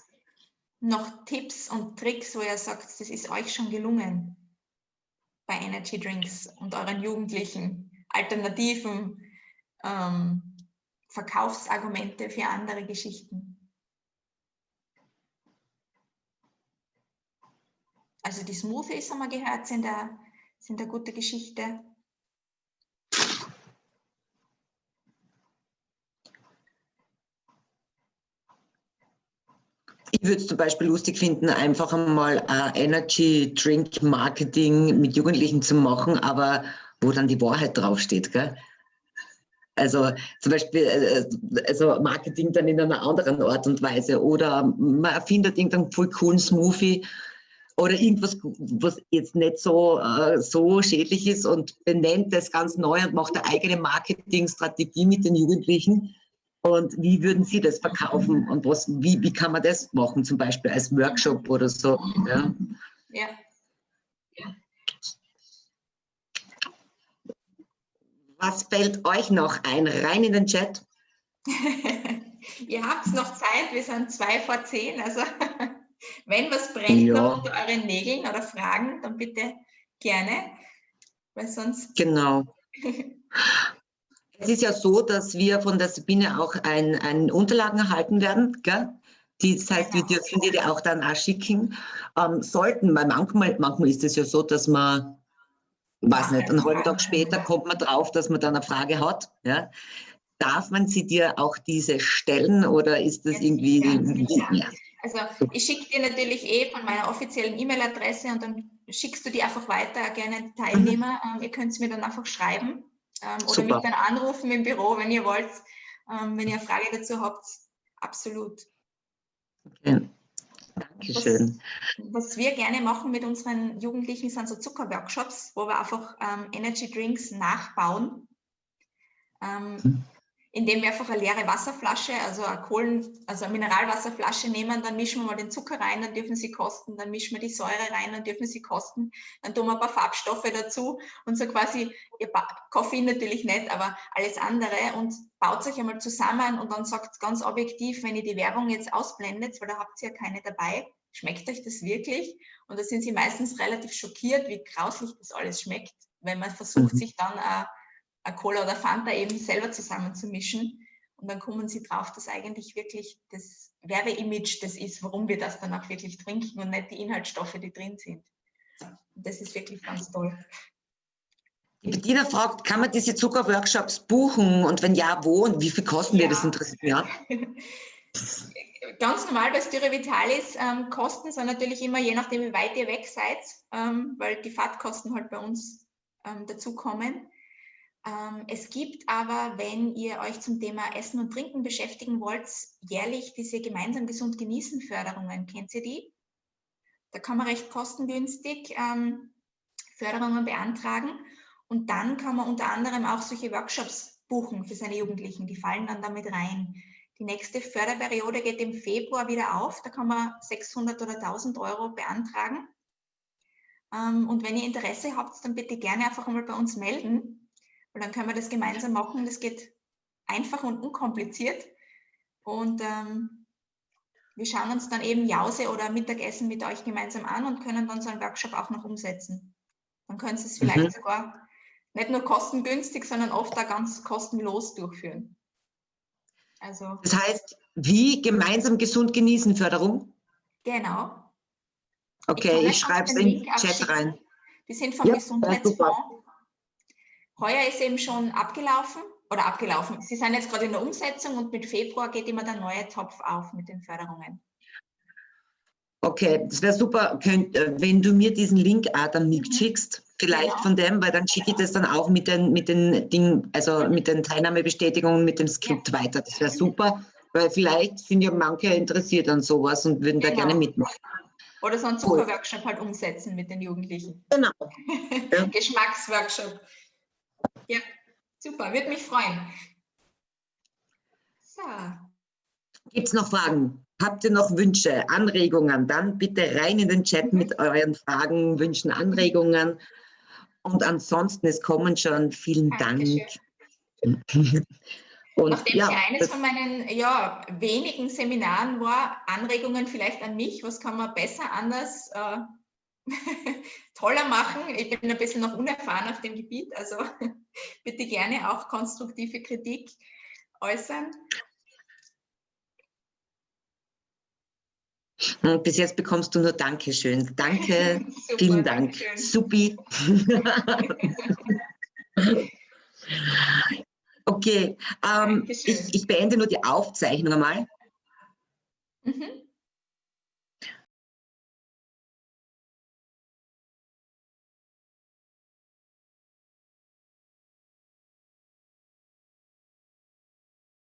noch Tipps und Tricks, wo ihr sagt, das ist euch schon gelungen bei Energy Drinks und euren Jugendlichen? Alternativen, ähm, Verkaufsargumente für andere Geschichten? Also die Smoothies haben wir gehört, sind eine, sind eine gute Geschichte. Ich würde es zum Beispiel lustig finden, einfach einmal uh, Energy Drink Marketing mit Jugendlichen zu machen, aber wo dann die Wahrheit draufsteht. Gell? Also zum Beispiel äh, also Marketing dann in einer anderen Art und Weise oder man erfindet irgendeinen voll coolen Smoothie oder irgendwas, was jetzt nicht so, äh, so schädlich ist und benennt das ganz neu und macht eine eigene Marketingstrategie mit den Jugendlichen. Und wie würden Sie das verkaufen und was, wie, wie kann man das machen, zum Beispiel als Workshop oder so? Ja. ja. Was fällt euch noch ein? Rein in den Chat. [LAUGHS] Ihr habt noch Zeit, wir sind zwei vor zehn. Also [LAUGHS] wenn was brennt ja. noch unter euren Nägeln oder Fragen, dann bitte gerne. Weil sonst. Genau. [LAUGHS] es ist ja so, dass wir von der Sabine auch ein, ein Unterlagen erhalten werden. Gell? Die, das heißt, genau. wir dürfen die auch dann auch schicken. Ähm, sollten, weil manchmal, manchmal ist es ja so, dass man weiß nicht, einen halben Tag später kommt man drauf, dass man dann eine Frage hat. Ja? Darf man sie dir auch diese stellen oder ist das irgendwie nicht mehr? Also ich schicke dir natürlich eh von meiner offiziellen E-Mail-Adresse und dann schickst du die einfach weiter, gerne Teilnehmer. Mhm. Ihr könnt es mir dann einfach schreiben ähm, oder Super. mich dann anrufen im Büro, wenn ihr wollt, ähm, wenn ihr eine Frage dazu habt. Absolut. Okay. Dankeschön. Was, was, wir gerne machen mit unseren Jugendlichen sind so Zuckerworkshops, wo wir einfach ähm, Energy Drinks nachbauen. Ähm, hm indem wir einfach eine leere Wasserflasche, also eine Kohlen, also eine Mineralwasserflasche nehmen, dann mischen wir mal den Zucker rein, dann dürfen sie kosten, dann mischen wir die Säure rein, dann dürfen sie kosten, dann tun wir ein paar Farbstoffe dazu und so quasi, ihr Koffein natürlich nicht, aber alles andere und baut euch einmal zusammen und dann sagt ganz objektiv, wenn ihr die Werbung jetzt ausblendet, weil da habt ihr ja keine dabei, schmeckt euch das wirklich? Und da sind sie meistens relativ schockiert, wie grauslich das alles schmeckt, wenn man versucht, mhm. sich dann äh, eine Cola oder Fanta eben selber zusammenzumischen. Und dann kommen sie drauf, dass eigentlich wirklich das Werbeimage das ist, warum wir das dann auch wirklich trinken und nicht die Inhaltsstoffe, die drin sind. Und das ist wirklich ganz toll. Die Bettina fragt, kann man diese Zuckerworkshops buchen und wenn ja, wo und wie viel kosten ja. wir? Das interessiert mich ja. [LAUGHS] Ganz normal bei Styre Vitalis ähm, Kosten sind natürlich immer je nachdem, wie weit ihr weg seid, ähm, weil die Fahrtkosten halt bei uns ähm, dazukommen. Ähm, es gibt aber, wenn ihr euch zum Thema Essen und Trinken beschäftigen wollt, jährlich diese gemeinsam gesund genießen Förderungen. Kennt ihr die? Da kann man recht kostengünstig ähm, Förderungen beantragen und dann kann man unter anderem auch solche Workshops buchen für seine Jugendlichen. Die fallen dann damit rein. Die nächste Förderperiode geht im Februar wieder auf. Da kann man 600 oder 1000 Euro beantragen. Ähm, und wenn ihr Interesse habt, dann bitte gerne einfach einmal bei uns melden. Und dann können wir das gemeinsam machen. Das geht einfach und unkompliziert. Und ähm, wir schauen uns dann eben Jause oder Mittagessen mit euch gemeinsam an und können dann so einen Workshop auch noch umsetzen. Dann können Sie es vielleicht mhm. sogar nicht nur kostengünstig, sondern oft auch ganz kostenlos durchführen. Also, das heißt, wie gemeinsam gesund genießen Förderung? Genau. Okay, ich, ich schreibe es in den Chat rein. Wir sind vom ja, Gesundheitsfonds Heuer ist eben schon abgelaufen oder abgelaufen. Sie sind jetzt gerade in der Umsetzung und mit Februar geht immer der neue Topf auf mit den Förderungen. Okay, das wäre super, könnt, äh, wenn du mir diesen Link auch dann mitschickst, vielleicht genau. von dem, weil dann schicke ich das dann auch mit den, mit den Dingen, also mit den Teilnahmebestätigungen, mit dem Skript ja. weiter. Das wäre super, weil vielleicht sind ja manche interessiert an sowas und würden genau. da gerne mitmachen. Oder so einen Zuckerworkshop halt umsetzen mit den Jugendlichen. Genau. [LAUGHS] Geschmacksworkshop. Ja, super, würde mich freuen. So. Gibt es noch Fragen? Habt ihr noch Wünsche, Anregungen? Dann bitte rein in den Chat mit euren Fragen, Wünschen, Anregungen. Und ansonsten, es kommen schon. Vielen Dankeschön. Dank. Und, Nachdem ja, es eines von meinen ja, wenigen Seminaren war, Anregungen vielleicht an mich, was kann man besser anders äh, [LAUGHS] toller machen. Ich bin ein bisschen noch unerfahren auf dem Gebiet, also [LAUGHS] bitte gerne auch konstruktive Kritik äußern. Bis jetzt bekommst du nur Dankeschön. Danke, [LAUGHS] Super, vielen Dank. Dankeschön. Supi. okay, ähm, ich, ich, beende nur die Aufzeichnung einmal.